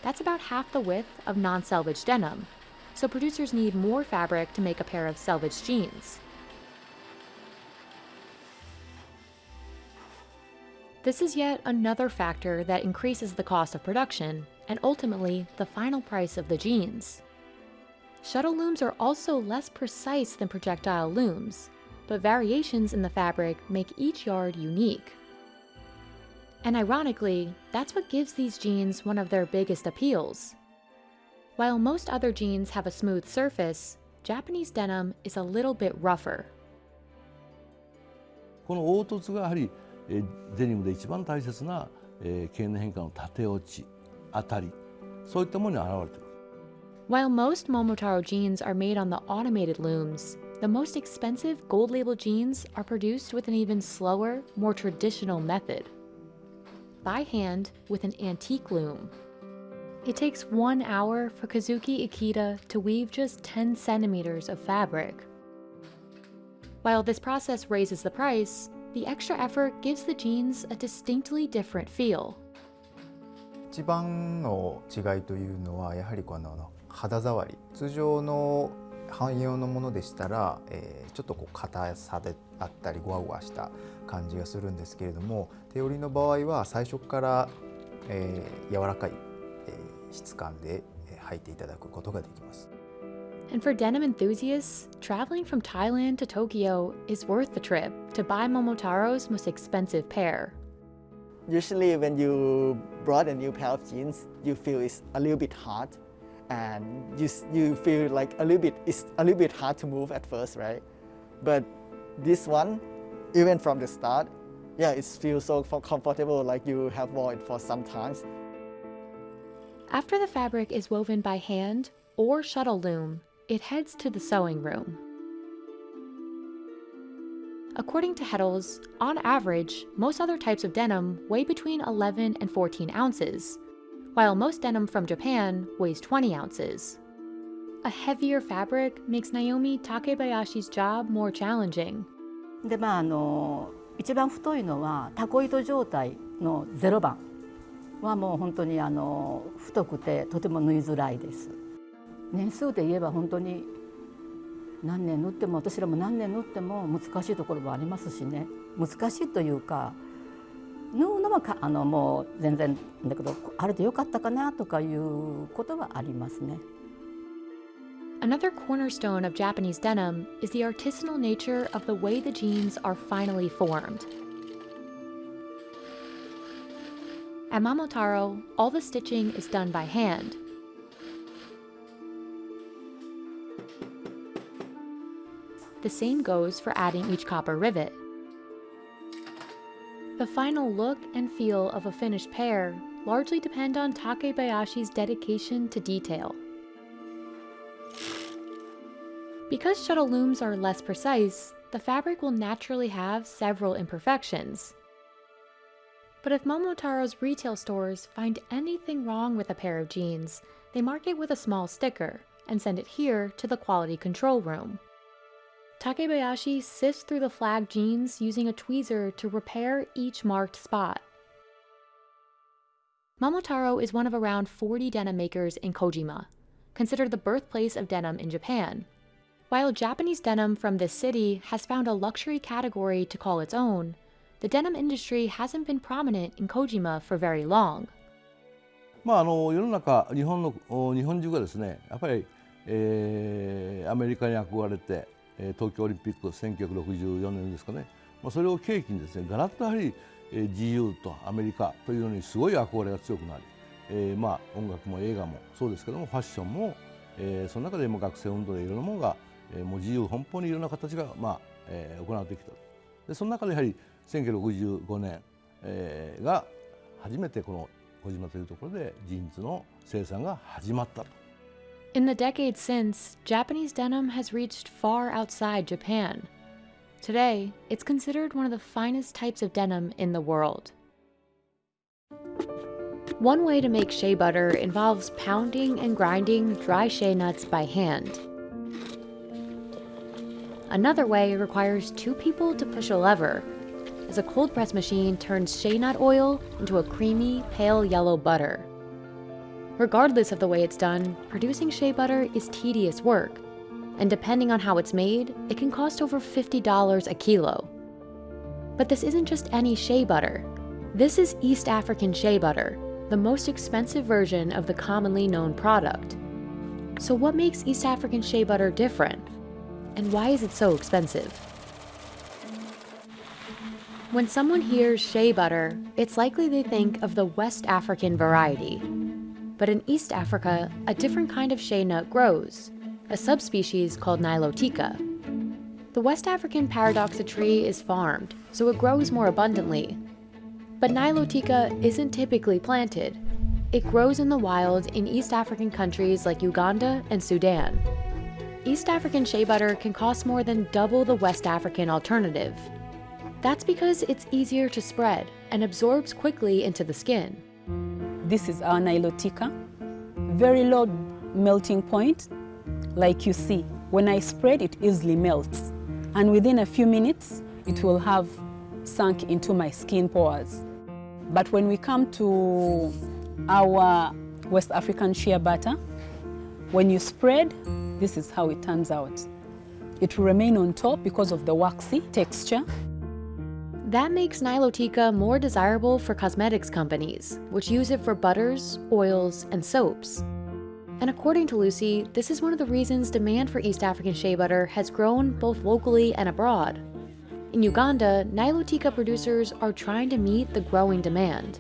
That's about half the width of non-selvage denim, so producers need more fabric to make a pair of selvage jeans. This is yet another factor that increases the cost of production and ultimately the final price of the jeans. Shuttle looms are also less precise than projectile looms, but variations in the fabric make each yard unique. And ironically, that's what gives these jeans one of their biggest appeals. While most other jeans have a smooth surface, Japanese denim is a little bit rougher. この凹凸がやはり、えー、デニムで一番大切な、えー、経年変化の縦落ち、当たり、そういったものに現れてくる。While most Momotaro jeans are made on the automated looms, the most expensive gold label jeans are produced with an even slower, more traditional method by hand with an antique loom. It takes one hour for Kazuki Ikeda to weave just 10 centimeters of fabric. While this process raises the price, the extra effort gives the jeans a distinctly different feel. 一番の違いというのはやはりこの肌触り通常の汎用のものでしたら、えー、ちょっとこう硬さで あったりゴワゴワした感じがするんですけれども手織りの場合は最初から、えー、柔らかい、えー、質感で履いていただくことができます。And for denim enthusiasts, traveling from Thailand to Tokyo is worth the trip to buy Momotaro's most expensive pair. Usually when you brought a new pair of jeans, you feel it's a little bit hard and you, you feel like a little bit, it's a little bit hard to move at first, right? But this one, even from the start, yeah, it feels so comfortable like you have worn it for some times. After the fabric is woven by hand or shuttle loom, it heads to the sewing room. According to Heddels, on average, most other types of denim weigh between 11 and 14 ounces, while most denim from Japan weighs 20 ounces. A heavier fabric makes Naomi Takebayashi's job more challenging. でまああの一番太いのはタコ糸状態の0番はもう本当にあの太くてとても縫いづらいです。年数で言えば本当に何年縫っても私らも何年縫っても難しいところもありますしね難しいというか縫うのはかあのもう全然だけどあれでよかったかなとかいうことはありますね。Another cornerstone of Japanese denim is the artisanal nature of the way the jeans are finally formed. At Momotaro, all the stitching is done by hand. The same goes for adding each copper rivet. The final look and feel of a finished pair largely depend on Takebayashi's dedication to detail. Because shuttle looms are less precise, the fabric will naturally have several imperfections. But if Momotaro's retail stores find anything wrong with a pair of jeans, they mark it with a small sticker and send it here to the quality control room. Takebayashi sifts through the flagged jeans using a tweezer to repair each marked spot. Momotaro is one of around 40 denim makers in Kojima, considered the birthplace of denim in Japan. While Japanese denim from this city has found a luxury category to call its own, the denim industry hasn't been prominent in Kojima for very long. まあ、あの世の中日本の日本中がですねやっぱり、えー、アメリカに憧れて、え、東京オリンピック1964年ですかね、まあ、それを契機にですねガラッとやはり、えー、自由とアメリカというのにすごい憧れが強くなり、えー、まあ音楽も映画もそうですけどもファッションも、えー、その中でも学生運動でいろんなものが、えー、もう自由奔放にいろんな形が、まあえー、行われてきたでその中でやはり1965年、えー、が初めてこの小島というところでジーンズの生産が始まったと。In the decades since, Japanese denim has reached far outside Japan. Today, it's considered one of the finest types of denim in the world. One way to make shea butter involves pounding and grinding dry shea nuts by hand. Another way requires two people to push a lever, as a cold press machine turns shea nut oil into a creamy, pale yellow butter. Regardless of the way it's done, producing shea butter is tedious work, and depending on how it's made, it can cost over $50 a kilo. But this isn't just any shea butter. This is East African shea butter, the most expensive version of the commonly known product. So what makes East African shea butter different? And why is it so expensive? When someone hears shea butter, it's likely they think of the West African variety. But in East Africa, a different kind of shea nut grows, a subspecies called Nilotica. The West African paradoxa tree is farmed, so it grows more abundantly. But Nilotica isn't typically planted. It grows in the wild in East African countries like Uganda and Sudan. East African shea butter can cost more than double the West African alternative, that's because it's easier to spread and absorbs quickly into the skin. This is our Nilotica. Very low melting point, like you see. When I spread, it easily melts. And within a few minutes, it will have sunk into my skin pores. But when we come to our West African shea butter, when you spread, this is how it turns out. It will remain on top because of the waxy texture. That makes Nilotica more desirable for cosmetics companies, which use it for butters, oils, and soaps. And according to Lucy, this is one of the reasons demand for East African shea butter has grown both locally and abroad. In Uganda, Nilotica producers are trying to meet the growing demand.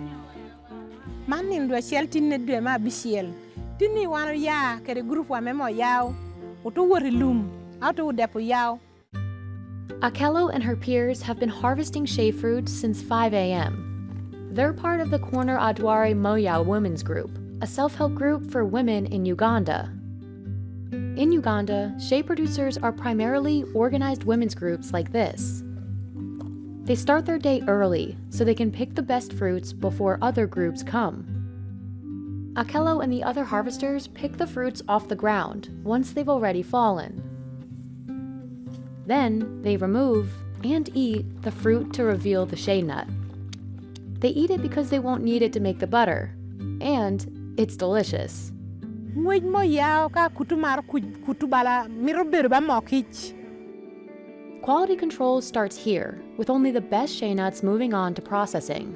Akello and her peers have been harvesting shea fruits since 5 a.m. They're part of the Corner Adware Moya Women's Group, a self-help group for women in Uganda. In Uganda, shea producers are primarily organized women's groups like this. They start their day early so they can pick the best fruits before other groups come. Akello and the other harvesters pick the fruits off the ground once they've already fallen. Then they remove and eat the fruit to reveal the shea nut. They eat it because they won't need it to make the butter, and it's delicious. Quality control starts here, with only the best shea nuts moving on to processing.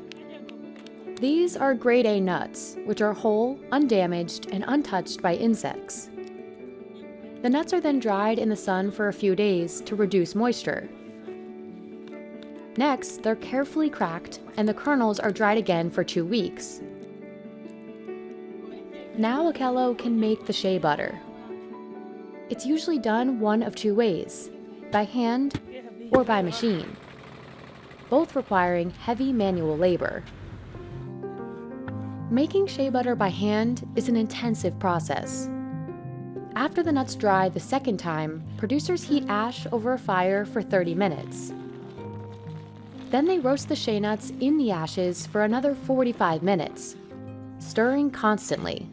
These are grade A nuts, which are whole, undamaged, and untouched by insects. The nuts are then dried in the sun for a few days to reduce moisture. Next, they're carefully cracked and the kernels are dried again for two weeks. Now Akello can make the shea butter. It's usually done one of two ways, by hand or by machine. both requiring heavy manual labor. Making shea butter by hand is an intensive process. After the nuts dry the second time, producers heat ash over a fire for 30 minutes. Then they roast the shea nuts in the ashes for another 45 minutes, stirring constantly.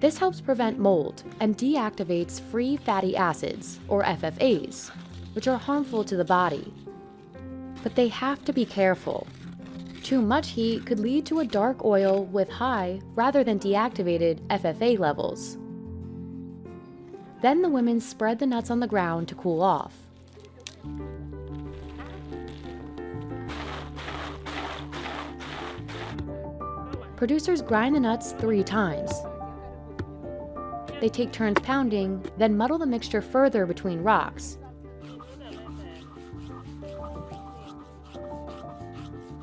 This helps prevent mold and deactivates free fatty acids, or FFAs, which are harmful to the body. But they have to be careful. Too much heat could lead to a dark oil with high, rather than deactivated, FFA levels. Then the women spread the nuts on the ground to cool off. Producers grind the nuts three times. They take turns pounding, then muddle the mixture further between rocks.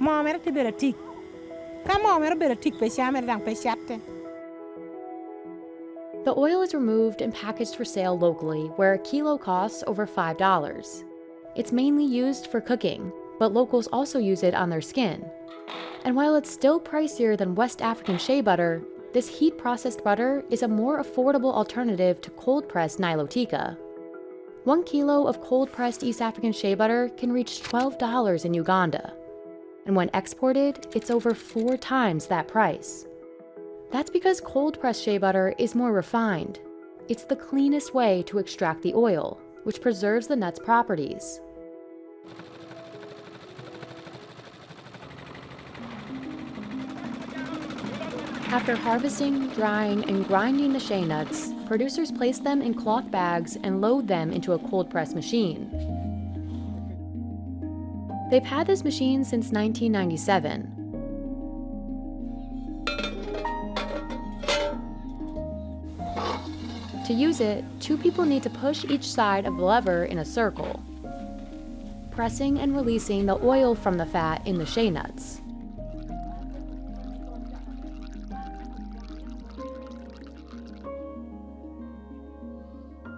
ti ka pe dang pe The oil is removed and packaged for sale locally, where a kilo costs over $5. It's mainly used for cooking, but locals also use it on their skin. And while it's still pricier than West African shea butter, this heat processed butter is a more affordable alternative to cold pressed Nilotica. One kilo of cold pressed East African shea butter can reach $12 in Uganda. And when exported, it's over four times that price. That's because cold pressed shea butter is more refined. It's the cleanest way to extract the oil, which preserves the nut's properties. After harvesting, drying, and grinding the shea nuts, producers place them in cloth bags and load them into a cold press machine. They've had this machine since 1997. To use it, two people need to push each side of the lever in a circle, pressing and releasing the oil from the fat in the shea nuts.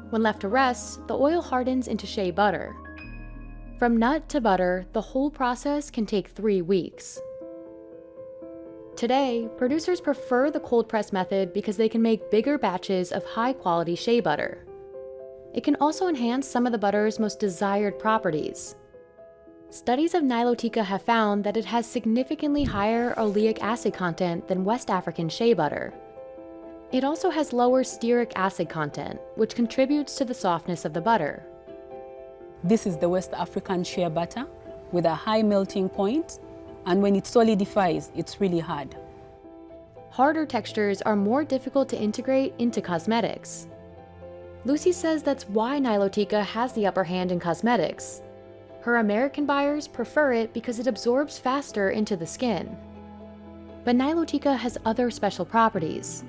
When left to rest, the oil hardens into shea butter. From nut to butter, the whole process can take three weeks. Today, producers prefer the cold press method because they can make bigger batches of high quality shea butter. It can also enhance some of the butter's most desired properties. Studies of Nilotica have found that it has significantly higher oleic acid content than West African shea butter. It also has lower stearic acid content, which contributes to the softness of the butter. This is the West African shea butter with a high melting point, and when it solidifies, it's really hard. Harder textures are more difficult to integrate into cosmetics. Lucy says that's why Nilotica has the upper hand in cosmetics. Her American buyers prefer it because it absorbs faster into the skin. But Nilotica has other special properties.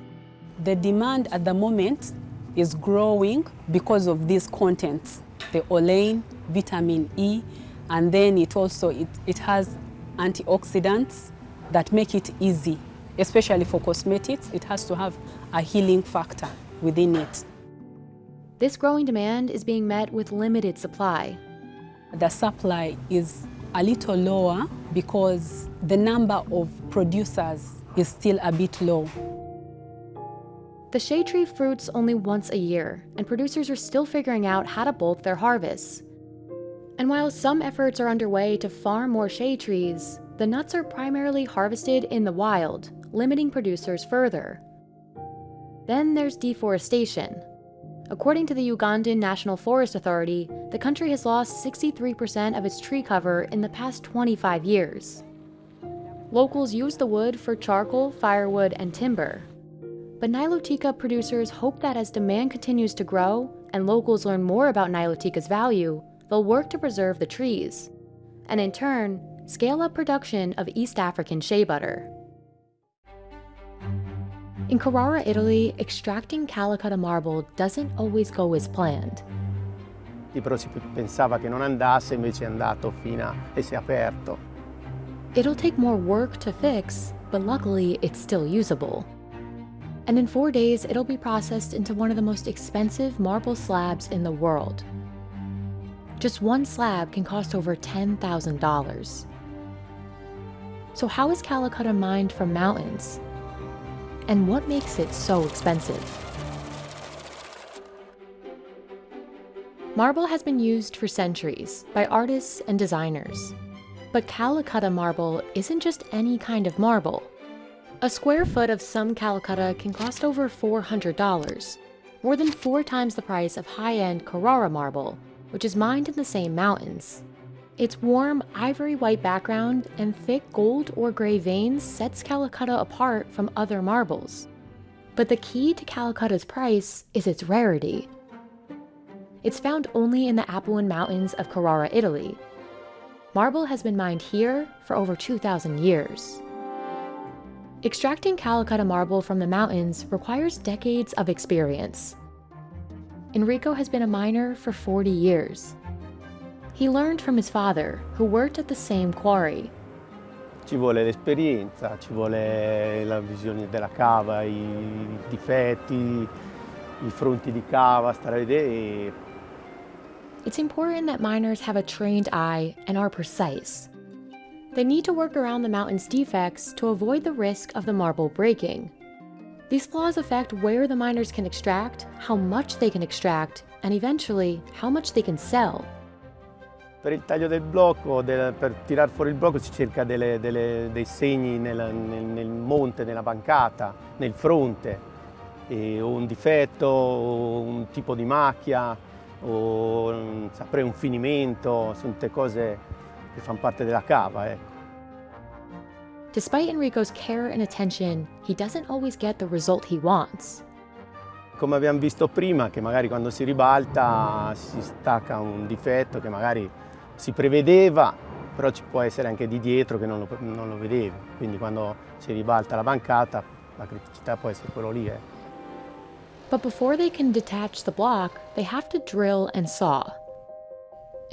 The demand at the moment is growing because of these contents, the olein, vitamin E, and then it also it, it has antioxidants that make it easy, especially for cosmetics. It has to have a healing factor within it. This growing demand is being met with limited supply. The supply is a little lower because the number of producers is still a bit low. The shea tree fruits only once a year, and producers are still figuring out how to bulk their harvests. And while some efforts are underway to farm more shea trees, the nuts are primarily harvested in the wild, limiting producers further. Then there's deforestation. According to the Ugandan National Forest Authority, the country has lost 63% of its tree cover in the past 25 years. Locals use the wood for charcoal, firewood, and timber. But Nilotica producers hope that as demand continues to grow and locals learn more about Nilotica's value, they'll work to preserve the trees. And in turn, scale up production of East African shea butter. In Carrara, Italy, extracting Calacatta marble doesn't always go as planned. Però si pensava che non andasse, invece è andato fino a... e si è aperto. It'll take more work to fix, but luckily it's still usable. And in four days, it'll be processed into one of the most expensive marble slabs in the world. Just one slab can cost over $10,000. So how is Calacatta mined from mountains? And what makes it so expensive? Marble has been used for centuries by artists and designers. But Calacatta marble isn't just any kind of marble. A square foot of some Calacatta can cost over $400, more than four times the price of high-end Carrara marble, which is mined in the same mountains. Its warm, ivory white background and thick gold or gray veins sets Calacatta apart from other marbles. But the key to Calacatta's price is its rarity. It's found only in the Apuan Mountains of Carrara, Italy. Marble has been mined here for over 2,000 years. Extracting Calacatta marble from the mountains requires decades of experience. Enrico has been a miner for 40 years. He learned from his father, who worked at the same quarry. Ci vuole l'esperienza, ci vuole la visione della cava, i difetti, i fronti di cava, stare a vedere. It's important that miners have a trained eye and are precise. They need to work around the mountain's defects to avoid the risk of the marble breaking. These flaws affect where the miners can extract, how much they can extract, and eventually, how much they can sell. Per il taglio del blocco, del, per tirar fuori il blocco si cerca delle, delle, dei segni nel, nel, nel, monte, nella bancata, nel fronte, e, o un difetto, o un tipo di macchia, o saprei un finimento, sono tutte cose che fanno parte della cava. Ecco. Despite Enrico's care and attention, he doesn't always get the result he wants. Come abbiamo visto prima, che magari quando si ribalta si stacca un difetto che magari si prevedeva, però ci può essere anche di dietro che non lo, non lo vedevi. Quindi quando si ribalta la bancata, la criticità può essere quello lì. Eh. But before they can detach the block, they have to drill and saw.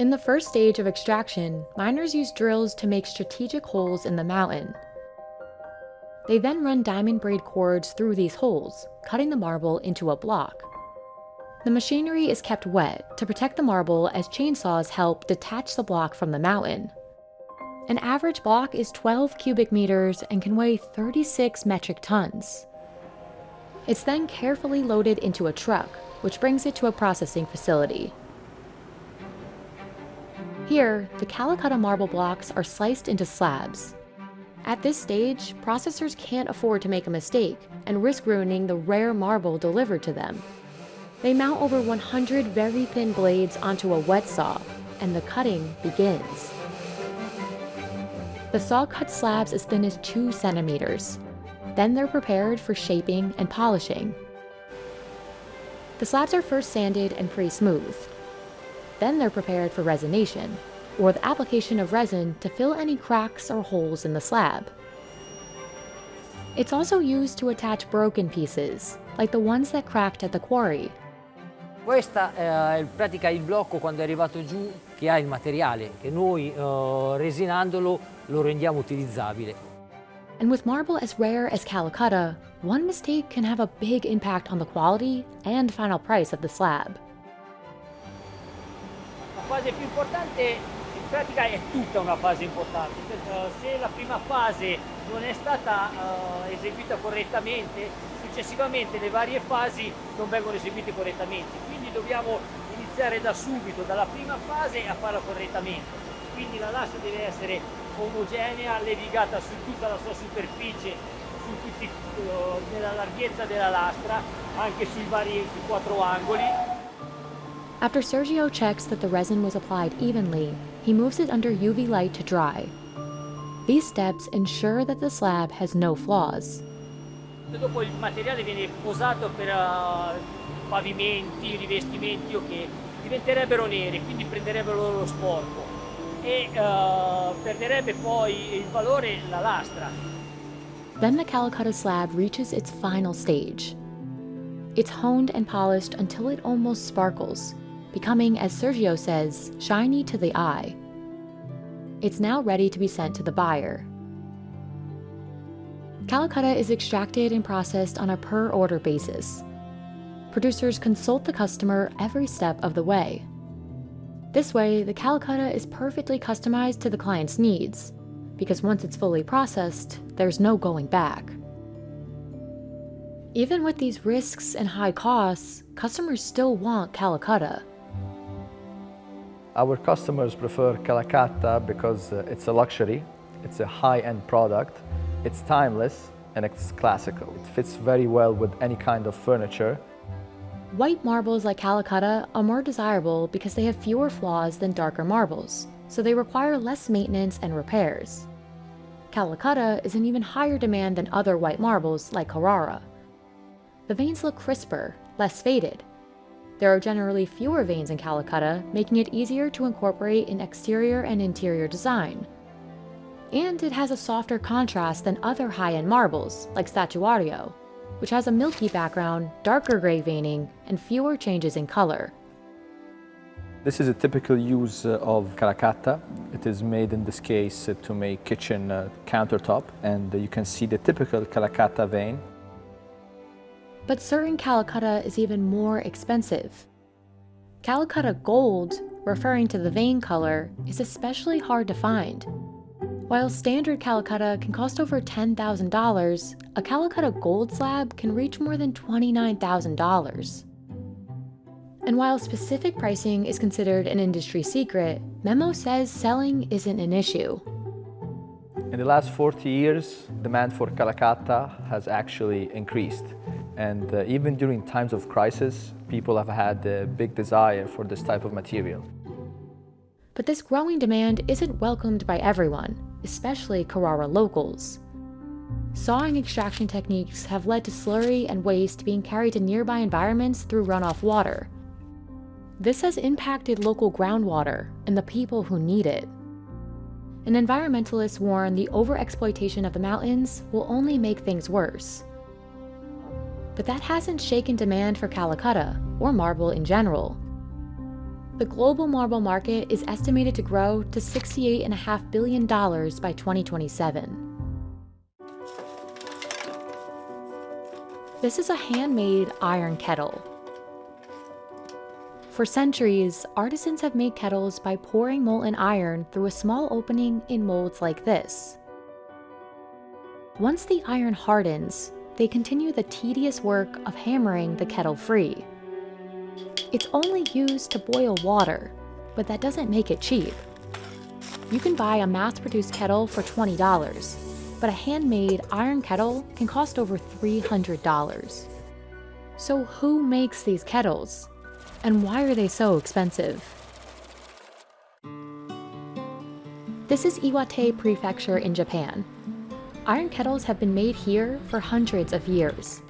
In the first stage of extraction, miners use drills to make strategic holes in the mountain. They then run diamond braid cords through these holes, cutting the marble into a block. The machinery is kept wet to protect the marble as chainsaws help detach the block from the mountain. An average block is 12 cubic meters and can weigh 36 metric tons. It's then carefully loaded into a truck, which brings it to a processing facility. Here, the Calacatta marble blocks are sliced into slabs. At this stage, processors can't afford to make a mistake and risk ruining the rare marble delivered to them. They mount over 100 very thin blades onto a wet saw, and the cutting begins. The saw cuts slabs as thin as 2 centimeters. Then they're prepared for shaping and polishing. The slabs are first sanded and pre-smooth. Then they're prepared for resination, or the application of resin to fill any cracks or holes in the slab. It's also used to attach broken pieces, like the ones that cracked at the quarry. Questa è in pratica il blocco quando è arrivato giù che ha il materiale, che noi uh, resinandolo lo rendiamo utilizzabile. And with marble as rare as Calacatta, one mistake can have a big impact on the quality and final price of the slab. Fase più importante in pratica è tutta una fase importante. Se la prima fase non è stata uh, eseguita correttamente, successivamente le varie fasi non vengono eseguite correttamente. Quindi dobbiamo iniziare da subito, dalla prima fase a farla correttamente. Quindi la lascia deve essere omogenea, levigata su tutta la sua superficie, su tutti, uh, nella larghezza della lastra, anche sui vari quattro angoli. After Sergio checks that the resin was applied evenly, he moves it under UV light to dry. These steps ensure that the slab has no flaws. Dopo il materiale viene posato per uh, pavimenti, rivestimenti che diventerebbero neri, quindi prenderebbero lo sporco. e uh, perderebbe poi il valore la lastra. Then the Calacatta slab reaches its final stage. It's honed and polished until it almost sparkles, becoming, as Sergio says, shiny to the eye. It's now ready to be sent to the buyer. Calacatta is extracted and processed on a per order basis. Producers consult the customer every step of the way. This way, the Calacatta is perfectly customized to the client's needs, because once it's fully processed, there's no going back. Even with these risks and high costs, customers still want Calacatta. Our customers prefer Calacatta because uh, it's a luxury, it's a high-end product, it's timeless, and it's classical. It fits very well with any kind of furniture. White marbles like Calacatta are more desirable because they have fewer flaws than darker marbles, so they require less maintenance and repairs. Calacatta is in even higher demand than other white marbles like Carrara. The veins look crisper, less faded. There are generally fewer veins in Calacatta, making it easier to incorporate in exterior and interior design. And it has a softer contrast than other high-end marbles, like Statuario, which has a milky background, darker gray veining, and fewer changes in color. This is a typical use uh, of Calacatta. It is made in this case uh, to make kitchen uh, countertop, and you can see the typical Calacatta vein. But certain Calacatta is even more expensive. Calacatta Gold, referring to the vein color, is especially hard to find. While standard Calacatta can cost over $10,000, a Calacatta Gold slab can reach more than $29,000. And while specific pricing is considered an industry secret, Memo says selling isn't an issue. In the last 40 years, demand for Calacatta has actually increased. And uh, even during times of crisis, people have had a big desire for this type of material. But this growing demand isn't welcomed by everyone, especially Carrara locals. Sawing extraction techniques have led to slurry and waste being carried to nearby environments through runoff water. This has impacted local groundwater and the people who need it. And environmentalists warn the overexploitation of the mountains will only make things worse. But that hasn't shaken demand for Calacatta, or marble in general. The global marble market is estimated to grow to $68.5 billion by 2027. This is a handmade iron kettle. For centuries, artisans have made kettles by pouring molten iron through a small opening in molds like this. Once the iron hardens, they continue the tedious work of hammering the kettle free. It's only used to boil water, but that doesn't make it cheap. You can buy a mass-produced kettle for $20, but a handmade iron kettle can cost over $300. So who makes these kettles? And why are they so expensive? This is Iwate Prefecture in Japan. Iron kettles have been made here for hundreds of years.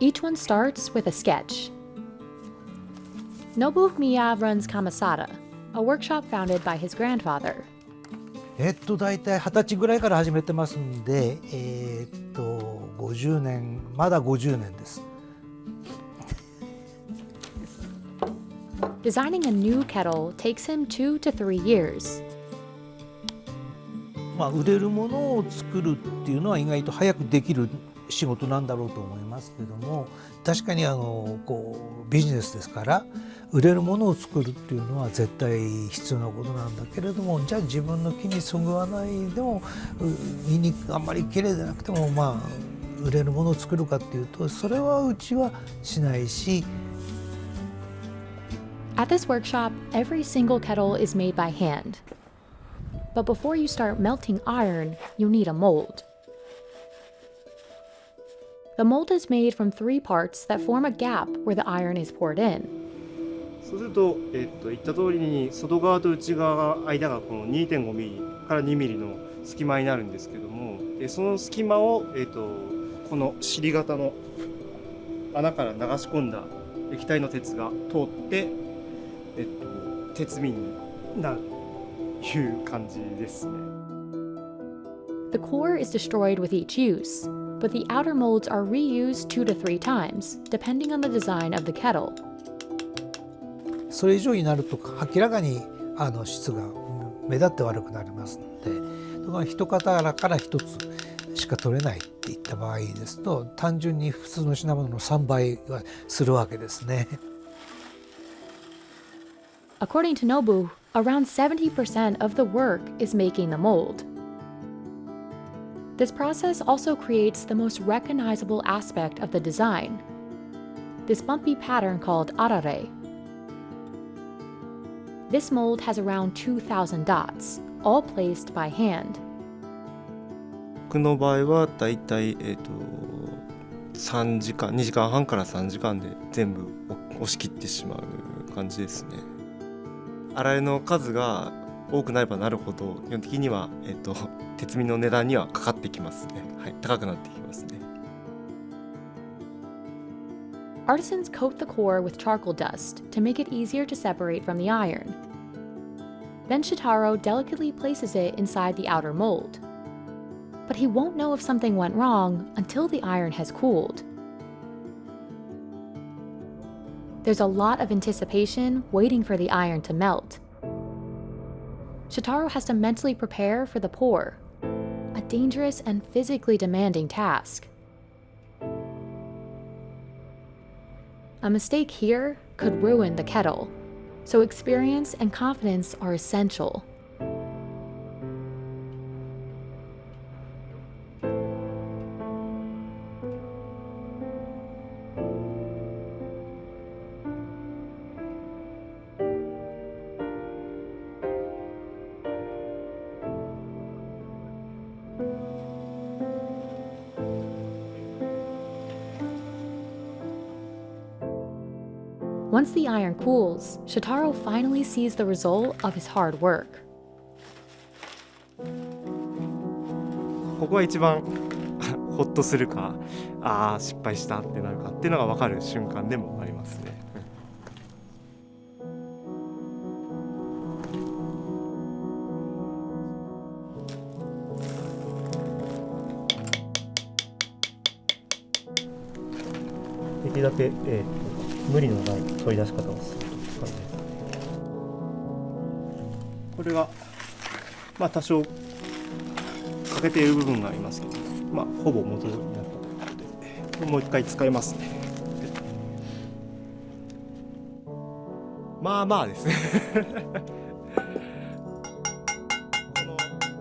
Each one starts with a sketch. Nobumiya runs Kamasada, a workshop founded by his grandfather. えっと大体二十歳ぐらいから始めてますんで、えー、っと50年まだ50年です。 Designing a new kettle takes him two to three years. まあ売れるものを作るっていうのは意外と早くできる仕事なんだろうと思いますけども確かにあのこうビジネスですから売れるものを作るっていうのは絶対必要なことなんだけれどもじゃあ自分の木にそぐわないでも見にあんまり綺麗でなくてもまあ売れるものを作るかっていうとそれはうちはしないし At this workshop, every single kettle is made by hand. But before you start melting iron, you need a mold. The mold is made from three parts that form a gap where the iron is poured in. そうすると、えっと、言った通りに外側と内側が間がこの2.5ミリから2ミリの隙間になるんですけどもでその隙間を、えっと、この尻型の穴から流し込んだ液体の鉄が通って、えっと、鉄瓶になるいう感じですね。The core is destroyed with each use, but the outer molds are reused two to three times, depending on the design of the kettle. それ以上になると明らかにあの質が目立って悪くなりますのでだから一型から一つしか取れないっていった場合ですと単純に普通の品物の3倍はするわけですね。According to Nobu, around 70% of the work is making the mold. This process also creates the most recognizable aspect of the design this bumpy pattern called arare. This mold has around 2,000 dots, all placed by hand. 僕の場合はだいたい、えー、と3時間2時間半から3時間で全部押し切ってしまう感じですね。 洗いの数が多くなればなるほど基本的には、えー、と鉄瓶の値段にはかかってきますね。はい、高くなってきますね。Artisans coat the core with charcoal dust to make it easier to separate from the iron. Then Shitaro delicately places it inside the outer mold. But he won't know if something went wrong until the iron has cooled. There's a lot of anticipation waiting for the iron to melt. Shotaro has to mentally prepare for the pour, a dangerous and physically demanding task. A mistake here could ruin the kettle, so experience and confidence are essential. Once the iron cools, Shitaro finally sees the result of his hard work. ここが一番ホッとするかああ失敗したってなるかっていうのが分かる瞬間でもありますね。できるだけ、えー、無理のない取り出し方をするという感じです。これが、まあ、多少欠けている部分がありますけど、まあ、ほぼ元になったということで、これもう一回使えますね。まあまあですね。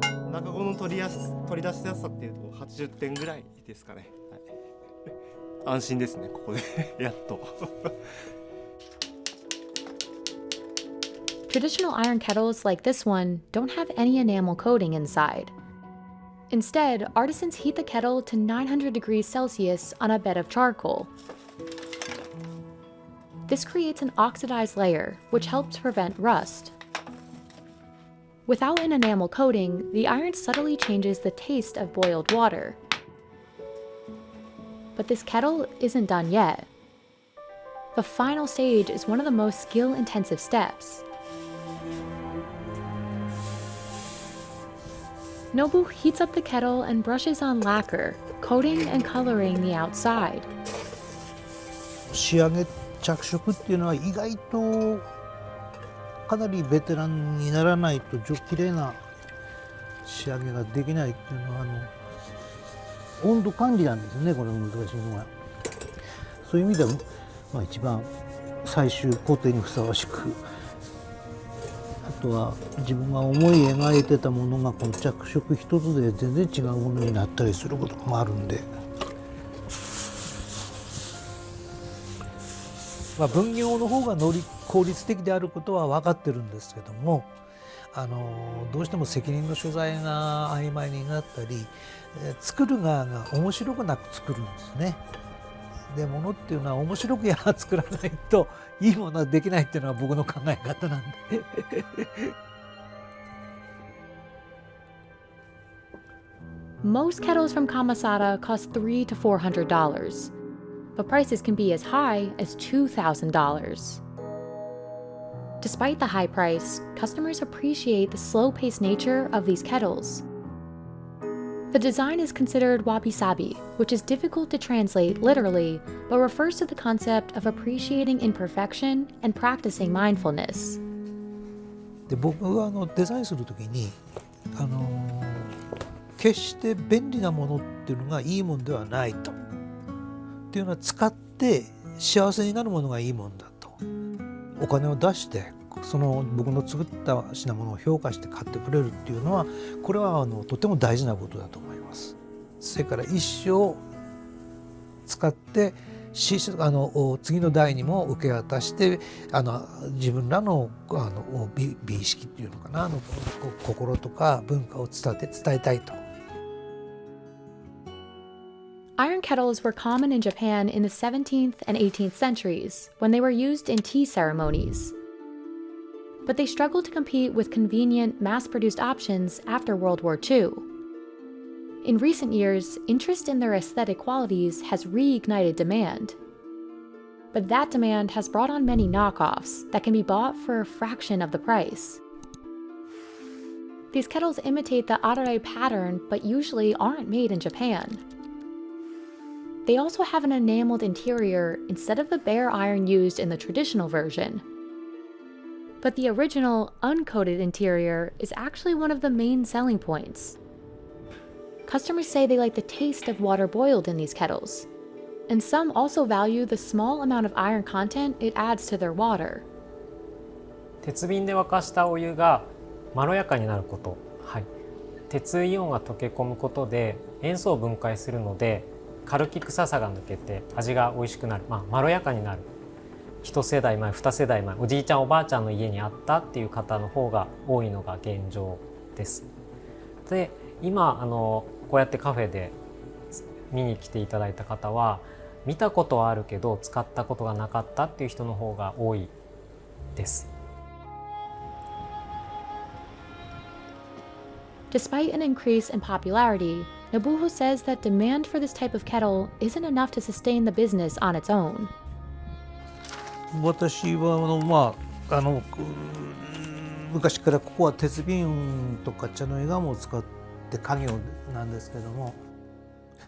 この中子の取りやす取り出しやすさっていうと80点ぐらいですかね。はい安心ですねここでやっと Traditional iron kettles like this one don't have any enamel coating inside. Instead, artisans heat the kettle to 900 degrees Celsius on a bed of charcoal. This creates an oxidized layer, which helps prevent rust. Without an enamel coating, the iron subtly changes the taste of boiled water. But this kettle isn't done yet. The final stage is one of the most skill-intensive steps. Nobu heats up the kettle and brushes on lacquer, coating and coloring the outside. 仕上げ着色っていうのは意外とかなりベテランにならないと綺麗な仕上げができないっていうのはあの 温度管理なんですねこれ難しいのは。そういう意味では、まあ、一番最終工程にふさわしくあとは自分が思い描いてたものがこの着色一つで全然違うものになったりすることもあるんで、まあ、分業の方が能力効率的であることは分かってるんですけどもあのどうしても責任の所在が曖昧になったり作る側が面白くなく作るんですね。で物っていうのは面白くやら作らないといいものはできないっていうのは僕の考え方なんで。Most kettles from Kamasada cost three to four hundred dollars, but prices can be as high as two thousand dollars. Despite the high price, customers appreciate the slow-paced nature of these kettles. The design is considered wabi-sabi, which is difficult to translate literally, but refers to the concept of appreciating imperfection and practicing mindfulness. で僕はあのデザインする時にあの決して便利なものっていうのがいいものではないと。っていうのは使って幸せになるものがいいもんだと。お金を出して その僕の作った品物を評価して買ってくれるっていうのはこれはあのとても大事なことだと思います。それから一生使ってあの次の代にも受け渡してあの自分らのあの美美意識っていうのかなあの心とか文化を伝え伝えたいと。Iron kettles were common in Japan in the 17th and 18th centuries when they were used in tea ceremonies. But they struggled to compete with convenient, mass produced options after World War II. In recent years, interest in their aesthetic qualities has reignited demand. But that demand has brought on many knockoffs that can be bought for a fraction of the price. These kettles imitate the Arare pattern but usually aren't made in Japan. They also have an enameled interior instead of the bare iron used in the traditional version But the original, uncoated interior is actually one of the main selling points. Customers say they like the taste of water boiled in these kettles, and some also value the small amount of iron content it adds to their water. 鉄瓶で沸かしたお湯がまろやかになること、はい、鉄イオンが溶け込むことで塩素を分解するのでカルキ臭さが抜けて味が美味しくなる、まあ、まろやかになる 一世代前二世代前おじいちゃんおばあちゃんの家にあったっていう方の方が多いのが現状です。で今あのこうやってカフェで見に来ていただいた方は見たことはあるけど使ったことがなかったっていう人の方が多いです。Despite an increase in popularity, Nobuho says that demand for this type of kettle isn't enough to sustain the business on its own. 私はあのまああの昔からここは鉄瓶とか茶の絵釜を使って家業なんですけども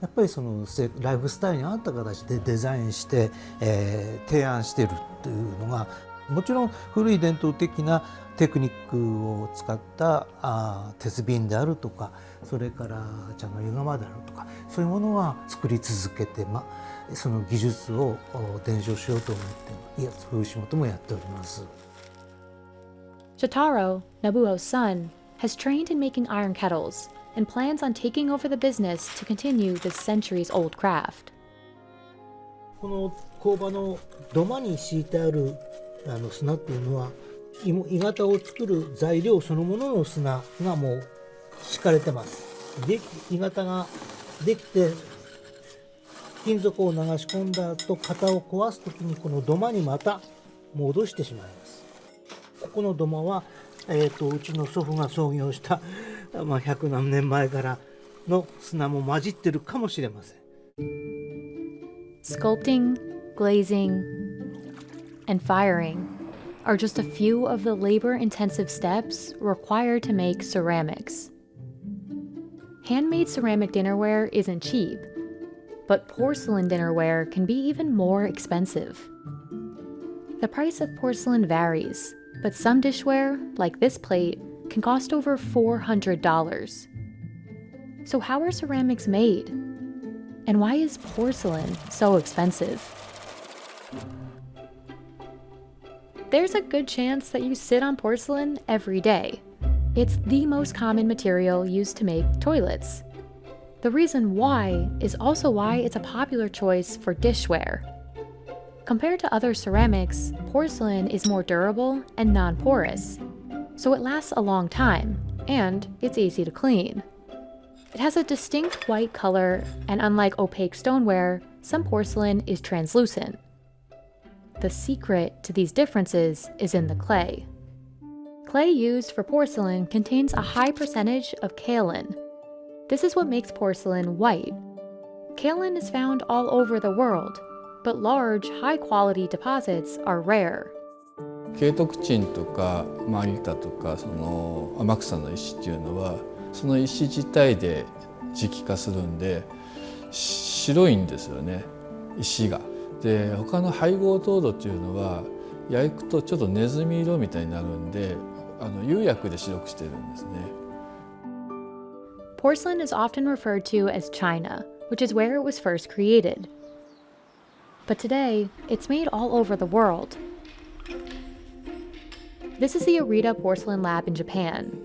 やっぱりそのライフスタイルに合った形でデザインして、えー、提案してるっていうのがもちろん古い伝統的なテクニックを使ったあ鉄瓶であるとかそれから茶の湯釜であるとかそういうものは作り続けて、ま、その技術を伝承しようと思っていやそう仕事もやっております。Shotaro, Nobuo's son, has trained in making iron kettles and plans on taking over the business to continue this centuries-old craft. この工場の土間に敷いてあるあの砂っていうのは鋳型を作る材料そのものの砂がもう敷かれてますで鋳型ができて金属を流し込んだ後型を壊す時にこの土間にまた戻してしまいますここの土間は、えーと、うちの祖父が創業した、まあ、100何年前からの砂も混じってるかもしれません Sculpting, glazing, and firing are just a few of the labor-intensive steps required to make ceramics. Handmade ceramic dinnerware isn't cheap, but porcelain dinnerware can be even more expensive. The price of porcelain varies, but some dishware, like this plate, can cost over $400. So how are ceramics made? And why is porcelain so expensive? there's a good chance that you sit on porcelain every day. It's the most common material used to make toilets. The reason why is also why it's a popular choice for dishware. Compared to other ceramics, porcelain is more durable and non-porous, so it lasts a long time, and it's easy to clean. It has a distinct white color, and unlike opaque stoneware, some porcelain is translucent. The secret to these differences is in the clay. Clay used for porcelain contains a high percentage of kaolin. This is what makes porcelain white. Kaolin is found all over the world, but large, high quality deposits are rare. ケイトクチンとかマリタとかその天草の石っていうのはその石自体で磁気化するんで白いんですよね石が。で他の配合糖度っていうのは焼くとちょっとネズミ色みたいになるんであの釉薬で白くしてるんですね。Porcelain is often referred to as China, which is where it was first created. But today, it's made all over the world. This is the Arita Porcelain Lab in Japan.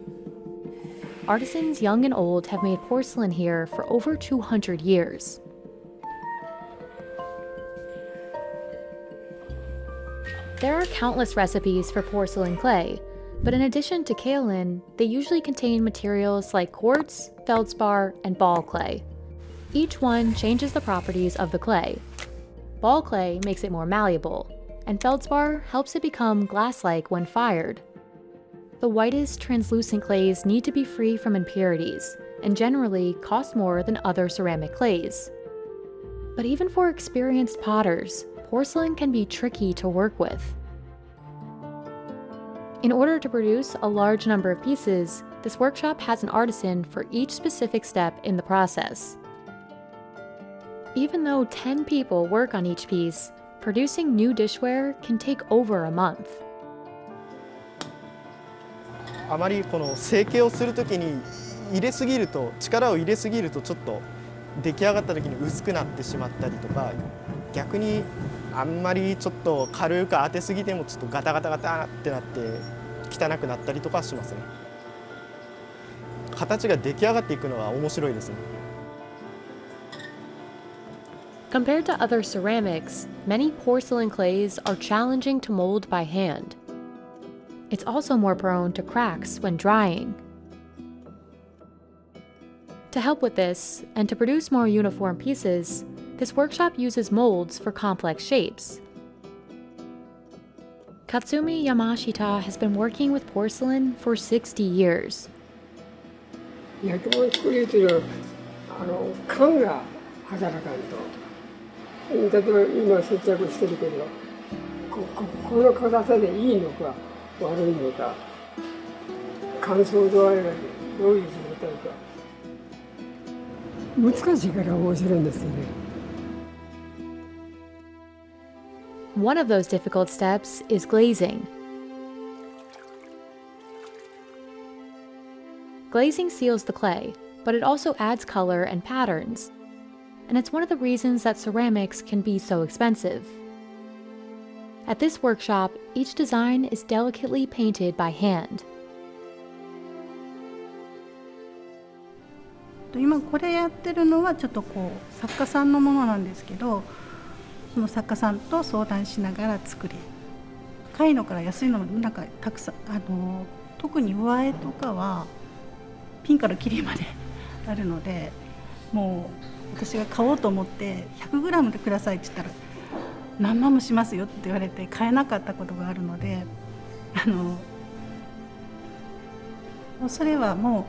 Artisans young and old have made porcelain here for over 200 years. There are countless recipes for porcelain clay, but in addition to kaolin, they usually contain materials like quartz, feldspar, and ball clay. Each one changes the properties of the clay. Ball clay makes it more malleable, and feldspar helps it become glass-like when fired. The whitest, translucent clays need to be free from impurities, and generally cost more than other ceramic clays. But even for experienced potters, porcelain can be tricky to work with. In order to produce a large number of pieces, this workshop has an artisan for each specific step in the process. Even though 10 people work on each piece, producing new dishware can take over a month. あまりこの成形をするときに入れすぎると力を入れすぎるとちょっと出来上がった時に薄くなってしまったりとか逆に あんまりちょっと軽く当てすぎてもちょっとガタガタガタってなって汚くなったりとかしますね形が出来上がっていくのは面白いですね Compared to other ceramics, many porcelain clays are challenging to mold by hand. It's also more prone to cracks when drying. To help with this, and to produce more uniform pieces, this workshop uses molds for complex shapes. Katsumi Yamashita has been working with porcelain for 60 years. 焼き物作りっていうのはあの缶が働かんと例えば今接着してるけどこここの硬さでいいのか悪いのか乾燥度合いがどういう状態か難しいから面白いんですよね。 One of those difficult steps is glazing. Glazing seals the clay, but it also adds color and patterns. And it's one of the reasons that ceramics can be so expensive. At this workshop, each design is delicately painted by hand. 今これやってるのはちょっとこう作家さんのものなんですけど その作家さんと相談しながら作り高いのから安いのもなんかたくさんあの特に上絵とかはピンからキリまであるのでもう私が買おうと思って 100g でくださいって言ったら何万もしますよって言われて買えなかったことがあるのであのそれはも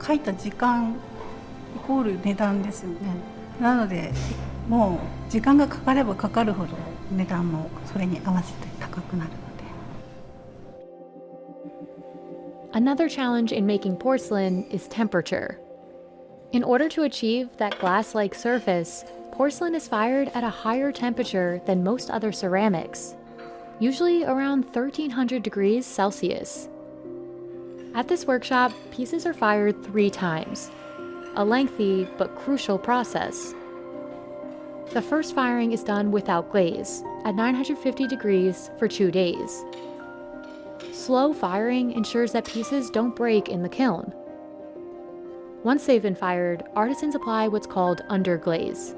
う書いた時間イコール値段ですよね。なのでもう時間がかかればかかるほど値段もそれに合わせて高くなるので Another challenge in making porcelain is temperature. In order to achieve that glass-like surface, porcelain is fired at a higher temperature than most other ceramics, usually around 1300 degrees Celsius. At this workshop, pieces are fired three times, a lengthy but crucial process. The first firing is done without glaze, at 950 degrees for two days. Slow firing ensures that pieces don't break in the kiln. Once they've been fired, artisans apply what's called underglaze.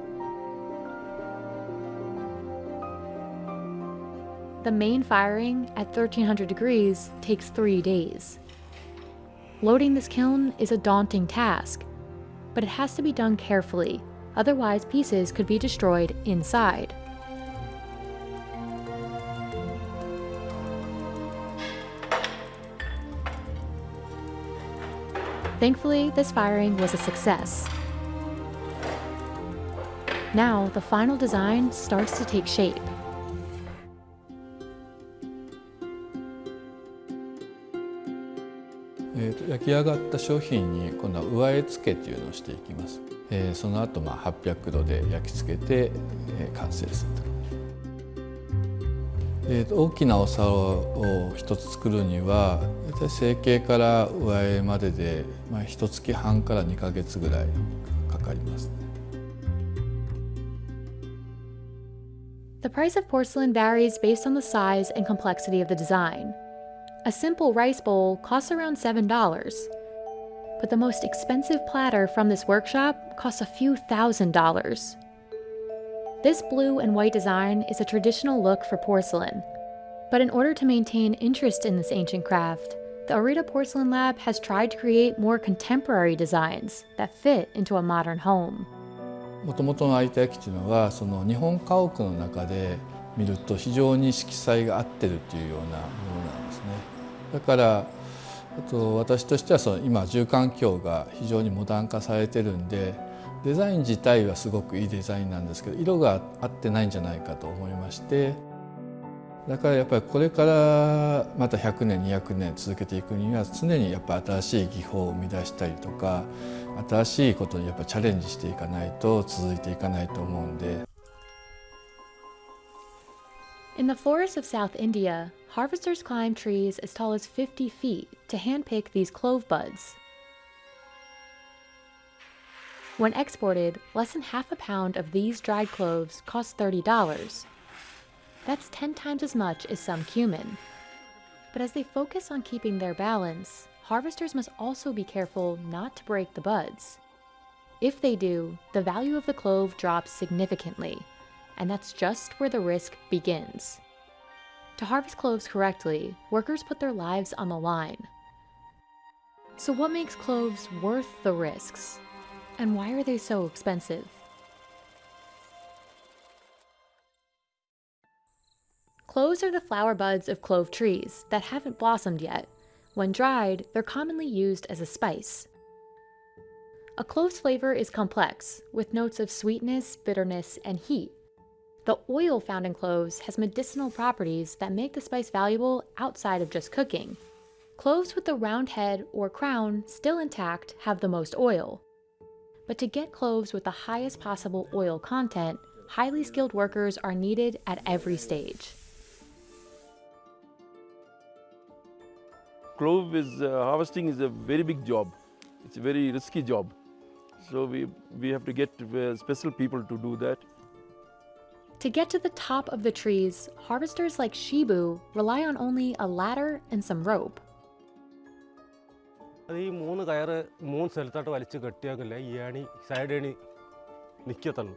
The main firing at 1300 degrees takes three days. Loading this kiln is a daunting task, but it has to be done carefully, otherwise pieces could be destroyed inside. Thankfully, this firing was a success. Now, the final design starts to take shape. 焼き上がった商品に今度は上絵付けっていうのをしていきます。Eh, えー、その後まあ800度で焼き付けて、えー、完成するとえー、大きなお皿を一つ作るには大体成形から上絵までで、まあ、1月半から2か月ぐらいかかります、The price of porcelain varies based on the size and complexity of the design. A simple rice bowl costs around $7, but the most expensive platter from this workshop costs a few thousand dollars. This blue and white design is a traditional look for porcelain, but in order to maintain interest in this ancient craft, the Arita Porcelain Lab has tried to create more contemporary designs that fit into a modern home. もともとの有田焼っていうのはその日本家屋の中で見ると非常に色彩が合ってるっていうようなものなんですね。だからあ と私としてはその今住環境が非常にモダン化されてるんでデザイン自体はすごくいいデザインなんですけど色が合ってないんじゃないかと思いましてだからやっぱりこれからまた100年200年続けていくには常にやっぱ新しい技法を生み出したりとか新しいことにやっぱチャレンジしていかないと続いていかないと思うんで。In the forests of South India, harvesters climb trees as tall as 50 feet to handpick these clove buds. When exported, less than half a pound of these dried cloves costs $30. That's 10 times as much as some cumin. But as they focus on keeping their balance, harvesters must also be careful not to break the buds. If they do, the value of the clove drops significantly, and that's just where the risk begins. To harvest cloves correctly, workers put their lives on the line. So what makes cloves worth the risks? And why are they so expensive? Cloves are the flower buds of clove trees that haven't blossomed yet. When dried, they're commonly used as a spice. A clove's flavor is complex, with notes of sweetness, bitterness, and heat. The oil found in cloves has medicinal properties that make the spice valuable outside of just cooking. Cloves with the round head or crown still intact have the most oil. But to get cloves with the highest possible oil content, highly skilled workers are needed at every stage. Clove is, uh, harvesting is a very big job. It's a very risky job. So we, we have to get uh, special people to do that. To get to the top of the trees, harvesters like Shibu rely on only a ladder and some rope. അത് ഈ മൂന്ന് കയറ് മൂന്ന് സ്ഥലത്തോട്ട് വലിച്ച് കെട്ടിയാക്കില്ല ഈ ഏണി side ഏണി നിൽക്കത്തുള്ളൂ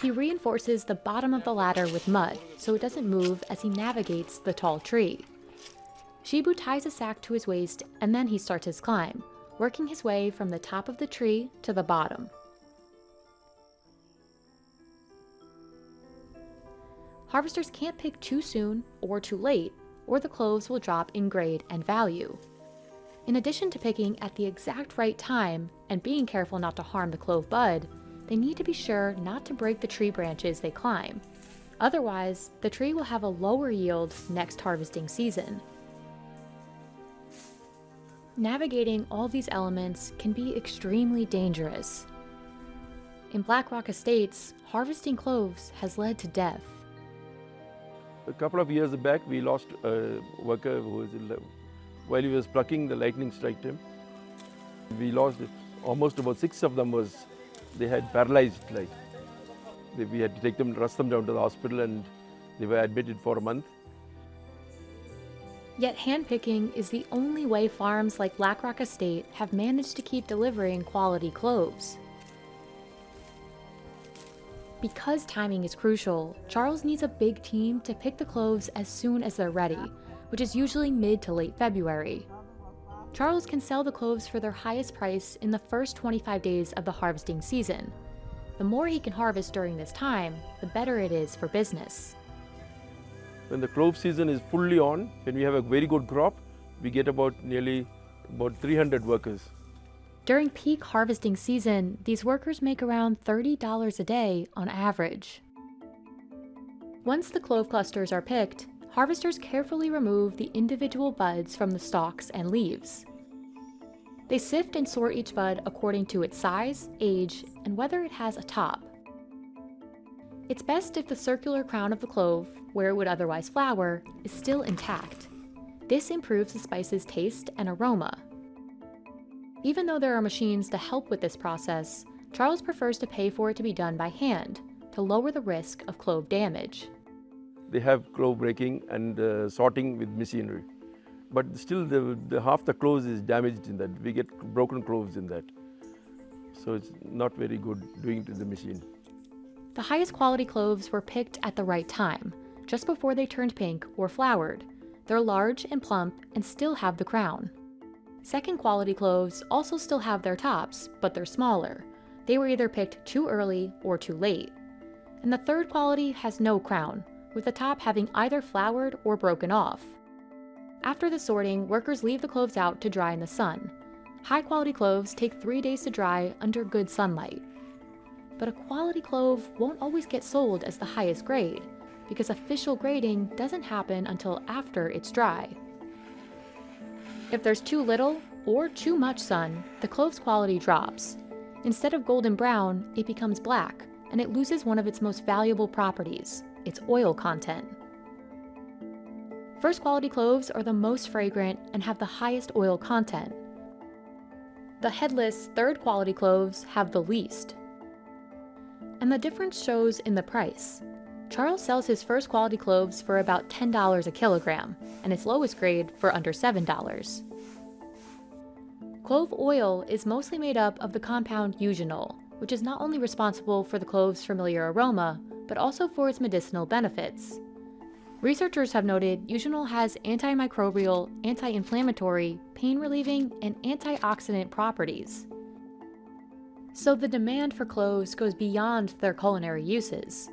He reinforces the bottom of the ladder with mud so it doesn't move as he navigates the tall tree. Shibu ties a sack to his waist and then he starts his climb, working his way from the top of the tree to the bottom. Harvesters can't pick too soon or too late, or the cloves will drop in grade and value. In addition to picking at the exact right time and being careful not to harm the clove bud, they need to be sure not to break the tree branches they climb. Otherwise, the tree will have a lower yield next harvesting season. Navigating all these elements can be extremely dangerous. In Black Rock Estates, harvesting cloves has led to death. A couple of years back, we lost a worker who was while he was plucking, the lightning struck him. We lost almost about six of them was they had paralyzed like we had to take them rush them down to the hospital and they were admitted for a month Yet handpicking is the only way farms like Black Rock Estate have managed to keep delivering quality cloves. Because timing is crucial, Charles needs a big team to pick the cloves as soon as they're ready, which is usually mid to late February. Charles can sell the cloves for their highest price in the first 25 days of the harvesting season. The more he can harvest during this time, the better it is for business. When the clove season is fully on, when we have a very good crop, we get about nearly about 300 workers. During peak harvesting season, these workers make around $30 a day on average. Once the clove clusters are picked, harvesters carefully remove the individual buds from the stalks and leaves. They sift and sort each bud according to its size, age, and whether it has a top. It's best if the circular crown of the clove, where it would otherwise flower, is still intact. This improves the spice's taste and aroma. Even though there are machines to help with this process, Charles prefers to pay for it to be done by hand to lower the risk of clove damage. They have clove breaking and uh, sorting with machinery. But still the, the half the cloves is damaged in that. We get broken cloves in that. So it's not very good doing it to the machine. The highest quality cloves were picked at the right time, just before they turned pink or flowered. They're large and plump and still have the crown. Second quality cloves also still have their tops, but they're smaller. They were either picked too early or too late. And the third quality has no crown, with the top having either flowered or broken off. After the sorting, workers leave the cloves out to dry in the sun. High quality cloves take three days to dry under good sunlight. But a quality clove won't always get sold as the highest grade, because official grading doesn't happen until after it's dry. If there's too little or too much sun, the clove's quality drops. Instead of golden brown, it becomes black, and it loses one of its most valuable properties, its oil content. First quality cloves are the most fragrant and have the highest oil content. The headless third quality cloves have the least. And the difference shows in the price. Charles sells his first quality cloves for about $10 a kilogram, and its lowest grade for under $7. Clove oil is mostly made up of the compound eugenol, which is not only responsible for the clove's familiar aroma, but also for its medicinal benefits. Researchers have noted eugenol has antimicrobial, anti-inflammatory, pain-relieving, and antioxidant properties. So the demand for cloves goes beyond their culinary uses.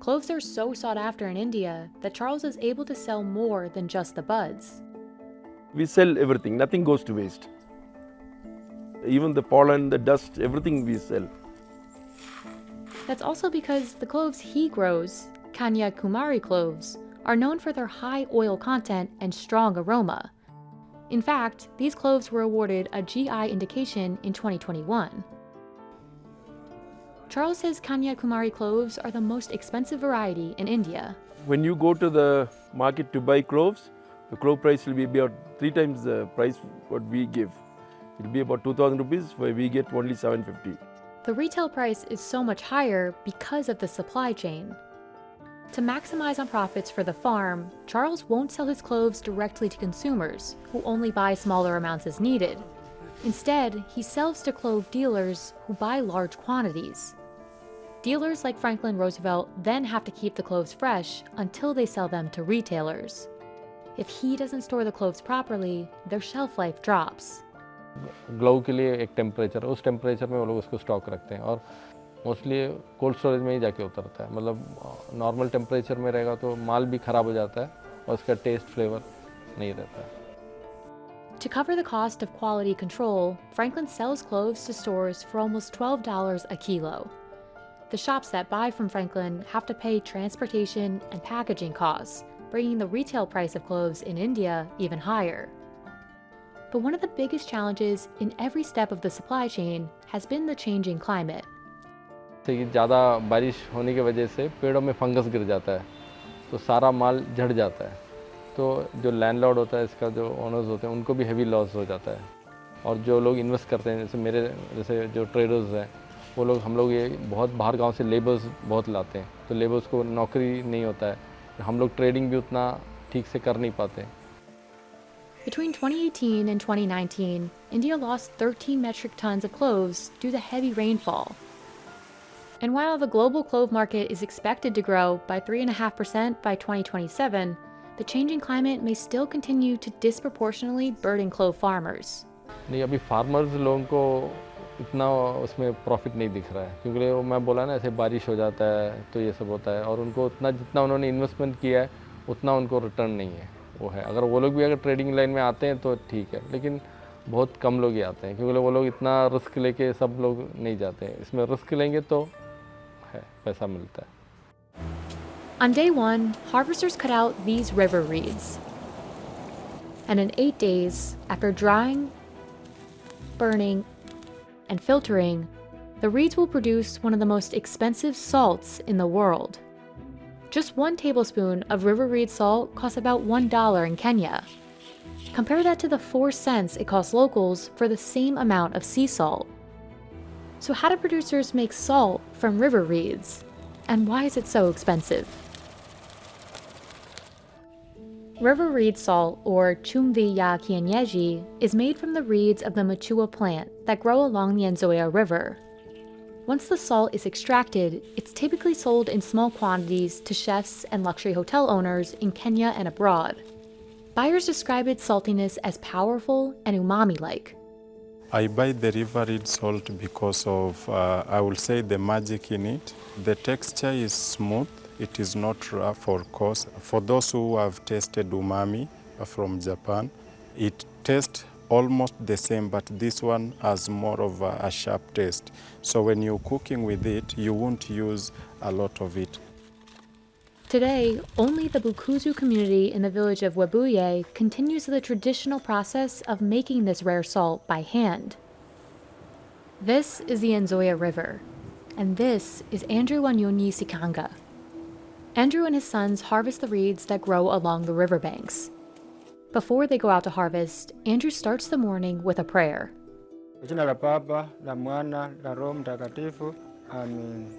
Cloves are so sought after in India that Charles is able to sell more than just the buds. We sell everything, nothing goes to waste. Even the pollen, the dust, everything we sell. That's also because the cloves he grows, Kanya Kumari cloves, are known for their high oil content and strong aroma. In fact, these cloves were awarded a GI indication in 2021. Charles says Kanya Kumari cloves are the most expensive variety in India. When you go to the market to buy cloves, the clove price will be about three times the price what we give. It will be about 2000 rupees where we get only 750. The retail price is so much higher because of the supply chain. To maximize on profits for the farm, Charles won't sell his cloves directly to consumers, who only buy smaller amounts as needed. Instead, he sells to clove dealers who buy large quantities. Dealers like Franklin Roosevelt then have to keep the cloves fresh until they sell them to retailers. If he doesn't store the cloves properly, their shelf life drops. Glow के लिए एक temperature उस temperature में वो लोग उसको stock रखते हैं और मोस्टली कोल्ड स्टोरेज में ही जाके उतरता है मतलब नॉर्मल टेम्परेचर में रहेगा तो माल भी ख़राब हो जाता है और उसका टेस्ट फ्लेवर नहीं रहता है To cover the cost of quality control, Franklin sells cloves to stores for almost $12 a kilo. The shops that buy from Franklin have to pay transportation and packaging costs, bringing the retail price of cloves in India even higher. But one of the biggest challenges in every step of the supply chain has been the changing climate. कि ज़्यादा बारिश होने की वजह से पेड़ों में fungus गिर जाता है तो सारा माल झड़ जाता है तो जो लैंडलॉर्ड होता है इसका जो ओनर्स होते हैं उनको भी हैवी लॉस हो जाता है। और जो लोग इन्वेस्ट करते हैं जैसे मेरे जैसे जो ट्रेडर्स हैं वो लोग हम लोग ये बहुत बाहर गाँव से लेबर्स बहुत लाते हैं। तो लेबर्स को नौकरी नहीं होता है हम लोग ट्रेडिंग भी उतना ठीक से कर नहीं पाते। Between 2018 and 2019, India lost 13 metric tons of cloves due to heavy rainfall. And while the global clove market is expected to grow by 3.5% by 2027, the changing climate may still continue to disproportionately burden clove farmers. नहीं, अभी farmers लोगों को इतना उसमें profit नहीं दिख रहा है। क्योंकि वो मैं बोला ना, ऐसे बारिश हो जाता है तो ये सब होता है। और उनको उतना जितना उन्होंने इन्वेस्टमेंट किया है, उतना उनको रिटर्न नहीं है, वो है। अगर वो लोग भी अगर ट्रेडिंग लाइन में आते हैं तो ठीक है। लेकिन बहुत कम लोग ही आते हैं, क्योंकि वो लोग इतना रिस्क लेके सब लोग नहीं जाते हैं। इसमें रिस्क लेंगे तो है, पैसा मिलता है। On day one, harvesters cut out these river reeds. And in eight days, after drying, burning, and filtering, the reeds will produce one of the most expensive salts in the world. Just one tablespoon of river reed salt costs about $1 in Kenya. Compare that to the 4 cents it costs locals for the same amount of sea salt. So how do producers make salt from river reeds? And why is it so expensive? River reed salt, or chumvi ya kienyeji, is made from the reeds of the machua plant that grow along the Nzoia River. Once the salt is extracted, it's typically sold in small quantities to chefs and luxury hotel owners in Kenya and abroad. Buyers describe its saltiness as powerful and umami-like. I buy the river reed salt because of, uh, I will say, the magic in it. The texture is smooth, it is not rough or coarse. For those who have tasted umami from Japan, it tastes almost the same, but this one has more of a, a sharp taste. So when you're cooking with it, you won't use a lot of it. Today, only the Bukusu community in the village of Webuye continues the traditional process of making this rare salt by hand. This is the Nzoia River, and this is Andrew Wanyonyi Sikanga. Andrew and his sons harvest the reeds that grow along the riverbanks. Before they go out to harvest, Andrew starts the morning with a prayer. Kwa jina la Baba, la Mwana, la Roho Mtakatifu. Amen.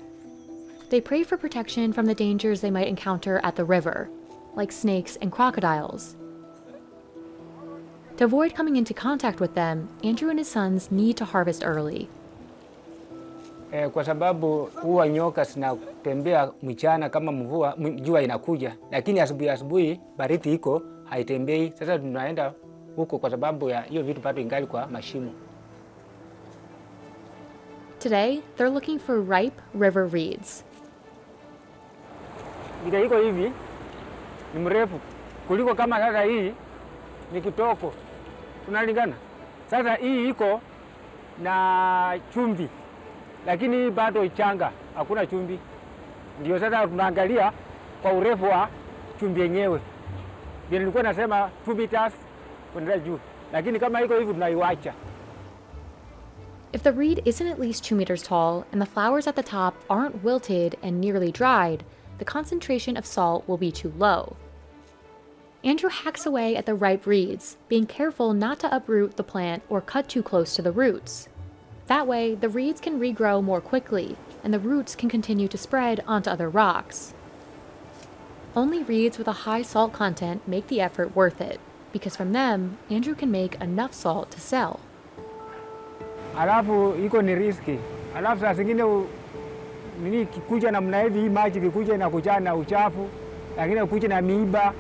They pray for protection from the dangers they might encounter at the river, like snakes and crocodiles. To avoid coming into contact with them, Andrew and his sons need to harvest early. Eh, kwa sababu huwa nyoka zinatembea mchana kama mvua jua inakuja, lakini asubuhi asubuhi baridi iko haitembei. Sasa tunaenda huko kwa sababu ya hiyo vitu bado ingali kwa mashimo. Today, they're looking for ripe river reeds. Vile iko hivi ni mrefu kuliko kama sasa hii ni kitoko, tunalingana. Sasa hii iko na chumvi, lakini bado changa, hakuna. Ndio sasa tunaangalia kwa urefu wa yenyewe. Vile nilikuwa nasema 2 meters kuendelea juu, lakini kama iko hivi. If the reed isn't at least 2 meters tall and the flowers at the top aren't wilted and nearly dried, the concentration of salt will be too low. Andrew hacks away at the ripe reeds, being careful not to uproot the plant or cut too close to the roots. That way, the reeds can regrow more quickly, and the roots can continue to spread onto other rocks. Only reeds with a high salt content make the effort worth it, because from them, Andrew can make enough salt to sell. alafu iko ni riski, alafu saa zingine nini kikuja namna hivi, hii maji kikuja inakuja na uchafu, lakini kuja na miiba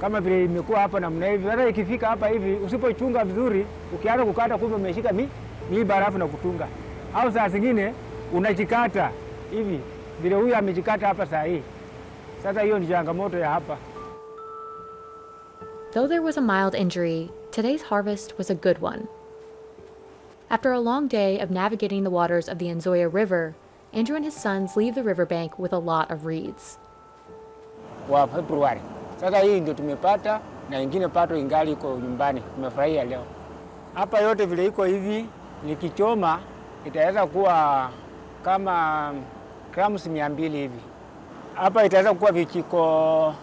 kama vile imekuwa hapa namna hivi. Sasa ikifika hapa hivi, usipochunga vizuri, ukianza kukata, kumbe umeshika mi, miiba alafu na kutunga, au saa zingine unajikata hivi vile huyu amejikata hapa saa hii. Sasa hiyo ni changamoto ya hapa. Though there was a mild injury, today's harvest was a good one. After a long day of navigating the waters of the Nzoia River, Andrew and his sons leave the riverbank with a lot of reeds. wa Februari. Sasa hii ndio tumepata na ingine pato ingali iko nyumbani, tumefurahia leo. Hapa yote vile iko hivi, nikichoma itaweza kuwa kama grams mia mbili hivi. Hapa itaweza kuwa vijiko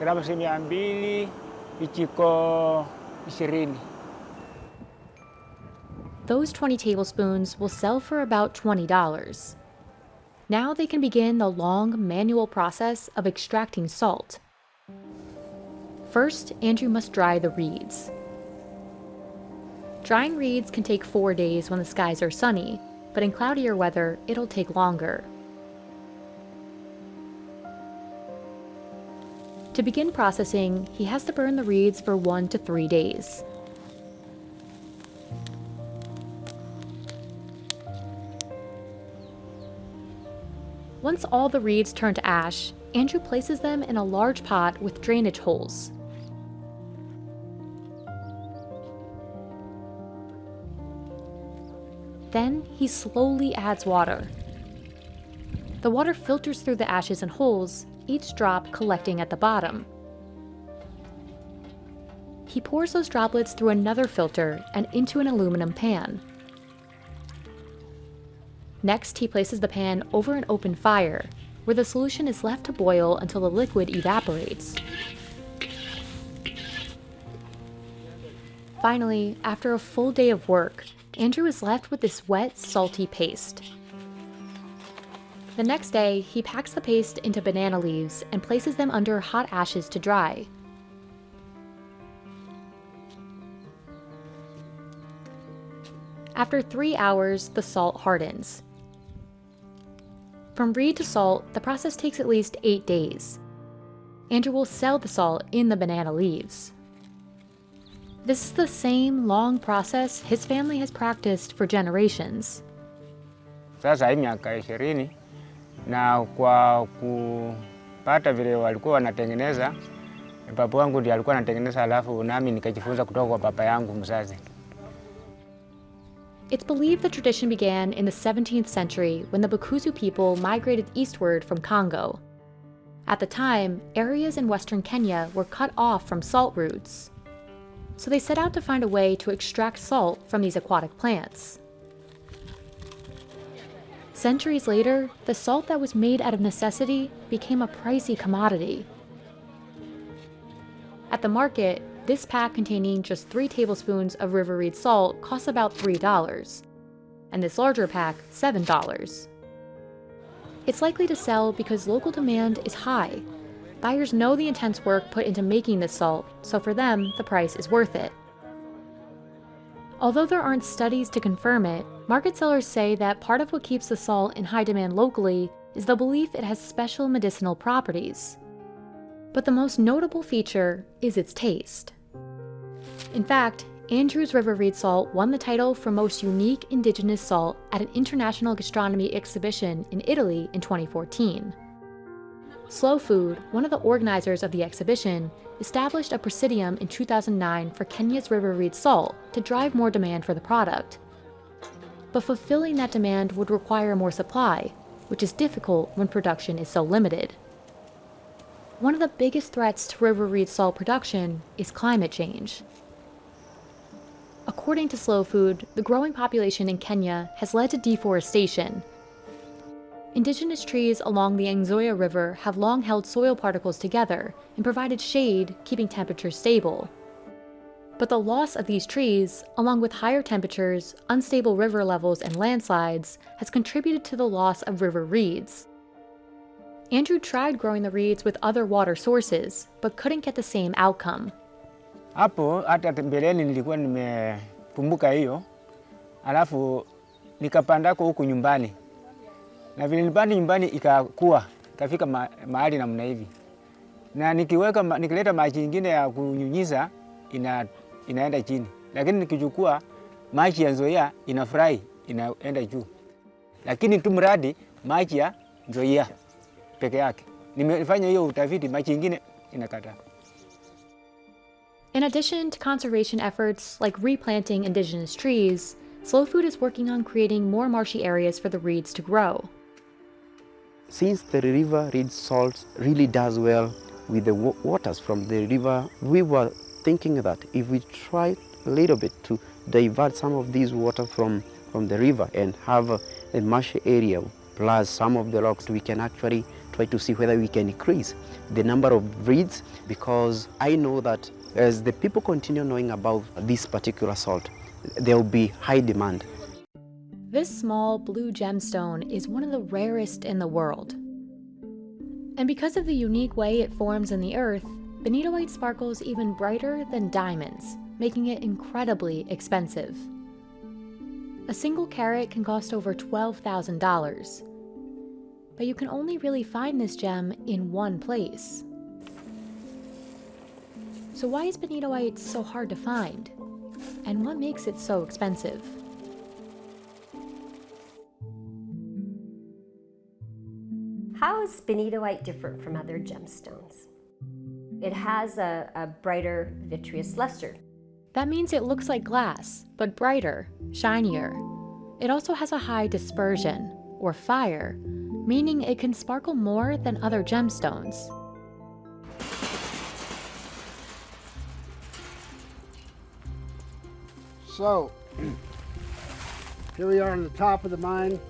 grams mia mbili vijiko ishirini. Those 20 tablespoons will sell for about $20. Now they can begin the long manual process of extracting salt. First, Andrew must dry the reeds. Drying reeds can take four days when the skies are sunny, but in cloudier weather, it'll take longer. To begin processing, he has to burn the reeds for one to three days. Once all the reeds turn to ash, Andrew places them in a large pot with drainage holes. Then he slowly adds water. The water filters through the ashes and holes, each drop collecting at the bottom. He pours those droplets through another filter and into an aluminum pan. Next, he places the pan over an open fire, where the solution is left to boil until the liquid evaporates. Finally, after a full day of work, Andrew is left with this wet, salty paste. The next day, he packs the paste into banana leaves and places them under hot ashes to dry. After three hours, the salt hardens. From reed to salt, the process takes at least eight days. Andrew will sell the salt in the banana leaves. This is the same long process his family has practiced for generations. Sasa hii miaka ishirini na kwa kupata vile walikuwa wanatengeneza, baba wangu ndiye alikuwa anatengeneza, alafu nami nikajifunza kutoka kwa baba yangu mzazi. It's believed the tradition began in the 17th century when the Bukusu people migrated eastward from Congo. At the time, areas in western Kenya were cut off from salt routes. So they set out to find a way to extract salt from these aquatic plants. Centuries later, the salt that was made out of necessity became a pricey commodity. At the market, this pack containing just 3 tablespoons of river reed salt costs about $3, and this larger pack, $7. It's likely to sell because local demand is high. Buyers know the intense work put into making this salt, so for them, the price is worth it. Although there aren't studies to confirm it, market sellers say that part of what keeps the salt in high demand locally is the belief it has special medicinal properties. But the most notable feature is its taste. In fact, Andrews River Reed salt won the title for most unique indigenous salt at an international gastronomy exhibition in Italy in 2014. Slow Food, one of the organizers of the exhibition, established a presidium in 2009 for Kenya's River Reed salt to drive more demand for the product. But fulfilling that demand would require more supply, which is difficult when production is so limited. One of the biggest threats to river reed salt production is climate change. According to Slow Food, the growing population in Kenya has led to deforestation. Indigenous trees along the Nzoia River have long held soil particles together and provided shade, keeping temperatures stable. But the loss of these trees, along with higher temperatures, unstable river levels, and landslides, has contributed to the loss of river reeds. Andrew tried growing the reeds with other water sources, but couldn't get the same outcome. Hapo na vile nyumbani ma, mahali namna hivi, na nikiweka nikileta maji ya kunyunyiza ina, inaenda chini, lakini nikichukua maji ya Nzoia inafurahi inaenda juu, lakini tu mradi maji ya Nzoia peke yake. Nimefanya hiyo utafiti, maji. In addition to conservation efforts like replanting indigenous trees, Slow Food is working on creating more marshy areas for the reeds to grow. Since the river reed salt really does well with the waters from the river, we were thinking that if we try a little bit to divert some of these water from, from the river and have a, a marshy area plus some of the rocks, we can actually try to see whether we can increase the number of reeds because I know that as the people continue knowing about this particular salt, there will be high demand. This small blue gemstone is one of the rarest in the world. And because of the unique way it forms in the earth, benitoite sparkles even brighter than diamonds, making it incredibly expensive. A single carat can cost over $12,000. But you can only really find this gem in one place. So why is benitoite so hard to find? And what makes it so expensive? How is benitoite different from other gemstones? It has a, a brighter vitreous luster. That means it looks like glass, but brighter, shinier. It also has a high dispersion, or fire, meaning it can sparkle more than other gemstones. So, here we are on the top of the mine.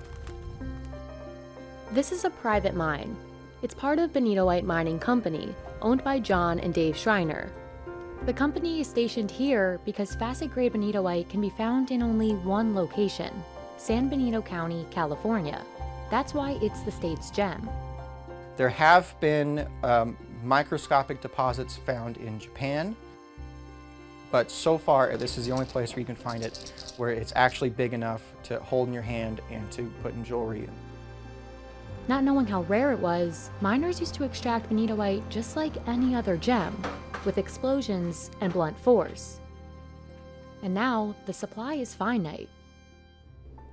This is a private mine. It's part of Benitoite Mining Company, owned by John and Dave Schreiner. The company is stationed here because facet grade benitoite can be found in only one location, San Benito County, California. That's why it's the state's gem. There have been um, microscopic deposits found in Japan, but so far this is the only place where you can find it where it's actually big enough to hold in your hand and to put in jewelry. Not knowing how rare it was, miners used to extract benitoite just like any other gem, with explosions and blunt force. And now, the supply is finite.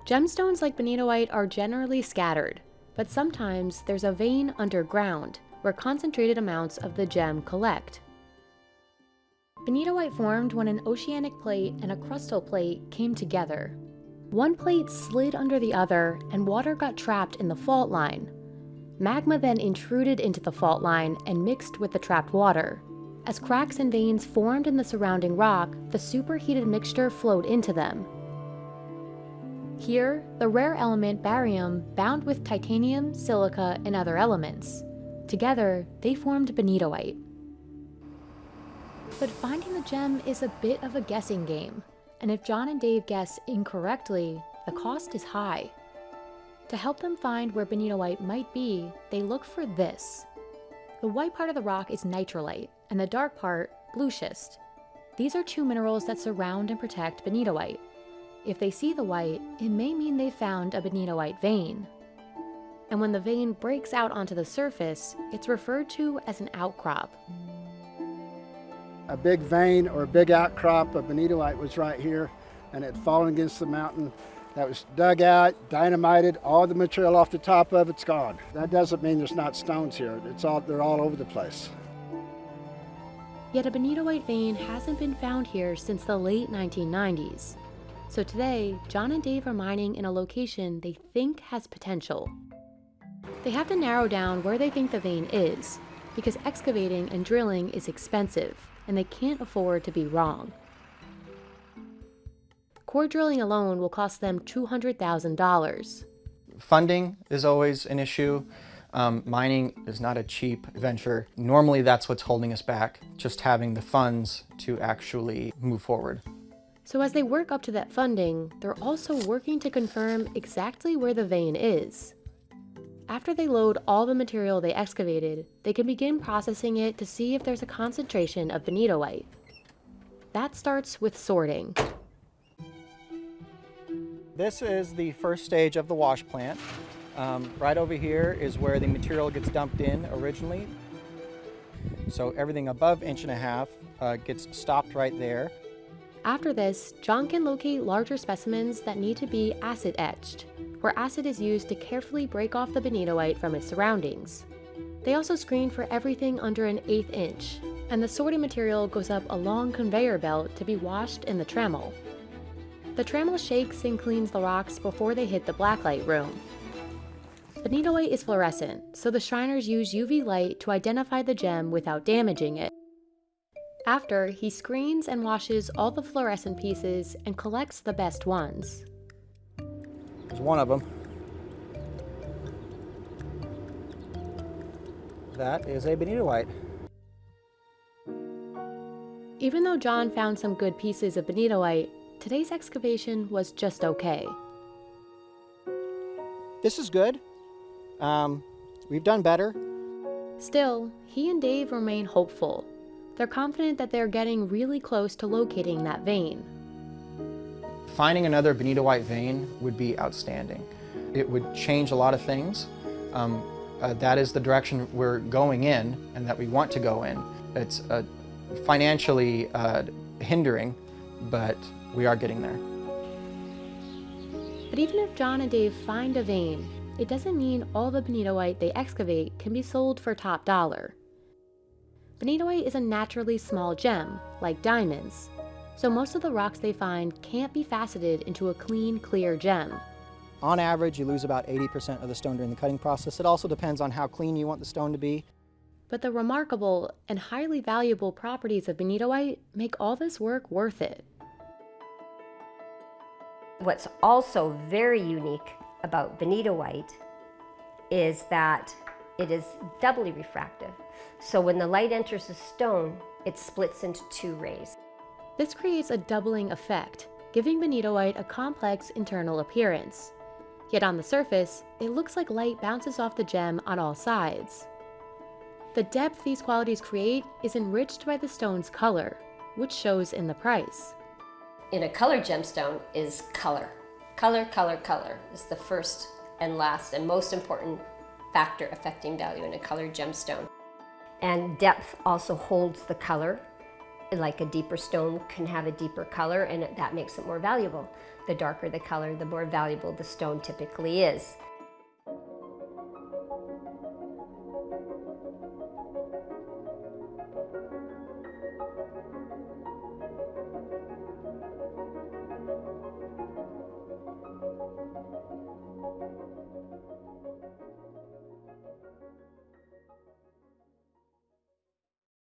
Gemstones like benitoite are generally scattered, but sometimes there's a vein underground where concentrated amounts of the gem collect. Benitoite formed when an oceanic plate and a crustal plate came together. One plate slid under the other and water got trapped in the fault line. Magma then intruded into the fault line and mixed with the trapped water. As cracks and veins formed in the surrounding rock, the superheated mixture flowed into them. Here, the rare element barium bound with titanium, silica, and other elements. Together, they formed benitoite. But finding the gem is a bit of a guessing game, and if John and Dave guess incorrectly, the cost is high. To help them find where benitoite might be, they look for this. The white part of the rock is natrolite, and the dark part, blue schist. These are two minerals that surround and protect benitoite. If they see the white, it may mean they found a benitoite vein. And when the vein breaks out onto the surface, it's referred to as an outcrop. A big vein or a big outcrop of benitoite was right here, and it had fallen against the mountain. That was dug out, dynamited, all the material off the top of it's gone. That doesn't mean there's not stones here. It's all, they're all over the place. Yet a benitoite vein hasn't been found here since the late 1990s. So today, John and Dave are mining in a location they think has potential. They have to narrow down where they think the vein is, because excavating and drilling is expensive, and they can't afford to be wrong. Core drilling alone will cost them $200,000. Funding is always an issue. Um, mining is not a cheap venture. Normally that's what's holding us back, just having the funds to actually move forward. So as they work up to that funding, they're also working to confirm exactly where the vein is. After they load all the material they excavated, they can begin processing it to see if there's a concentration of benitoite. That starts with sorting. This is the first stage of the wash plant. Um, right over here is where the material gets dumped in originally. So everything above inch and a half uh, gets stopped right there. After this, John can locate larger specimens that need to be acid etched, where acid is used to carefully break off the benitoite from its surroundings. They also screen for everything under an eighth inch, and the sorting material goes up a long conveyor belt to be washed in the trommel. The trommel shakes and cleans the rocks before they hit the blacklight room. Benitoite is fluorescent, so the Shriners use UV light to identify the gem without damaging it. After, he screens and washes all the fluorescent pieces and collects the best ones. There's one of them. That is a benitoite. White. Even though John found some good pieces of benitoite, today's excavation was just okay. This is good. Um, we've done better. Still, he and Dave remain hopeful. They're confident that they're getting really close to locating that vein. Finding another benitoite white vein would be outstanding. It would change a lot of things. Um, uh, that is the direction we're going in and that we want to go in. It's uh, financially uh, hindering, but we are getting there. But even if John and Dave find a vein, it doesn't mean all the benitoite white they excavate can be sold for top dollar. Benitoite is a naturally small gem, like diamonds, so most of the rocks they find can't be faceted into a clean, clear gem. On average, you lose about 80% of the stone during the cutting process. It also depends on how clean you want the stone to be. But the remarkable and highly valuable properties of benitoite make all this work worth it. What's also very unique about benitoite is that it is doubly refractive. So when the light enters the stone, it splits into two rays. This creates a doubling effect, giving benitoite a complex internal appearance. Yet on the surface, it looks like light bounces off the gem on all sides. The depth these qualities create is enriched by the stone's color, which shows in the price. In a colored gemstone is color. Color, color, color is the first and last and most important factor affecting value in a colored gemstone. And depth also holds the color. Like a deeper stone can have a deeper color and that makes it more valuable. The darker the color, the more valuable the stone typically is.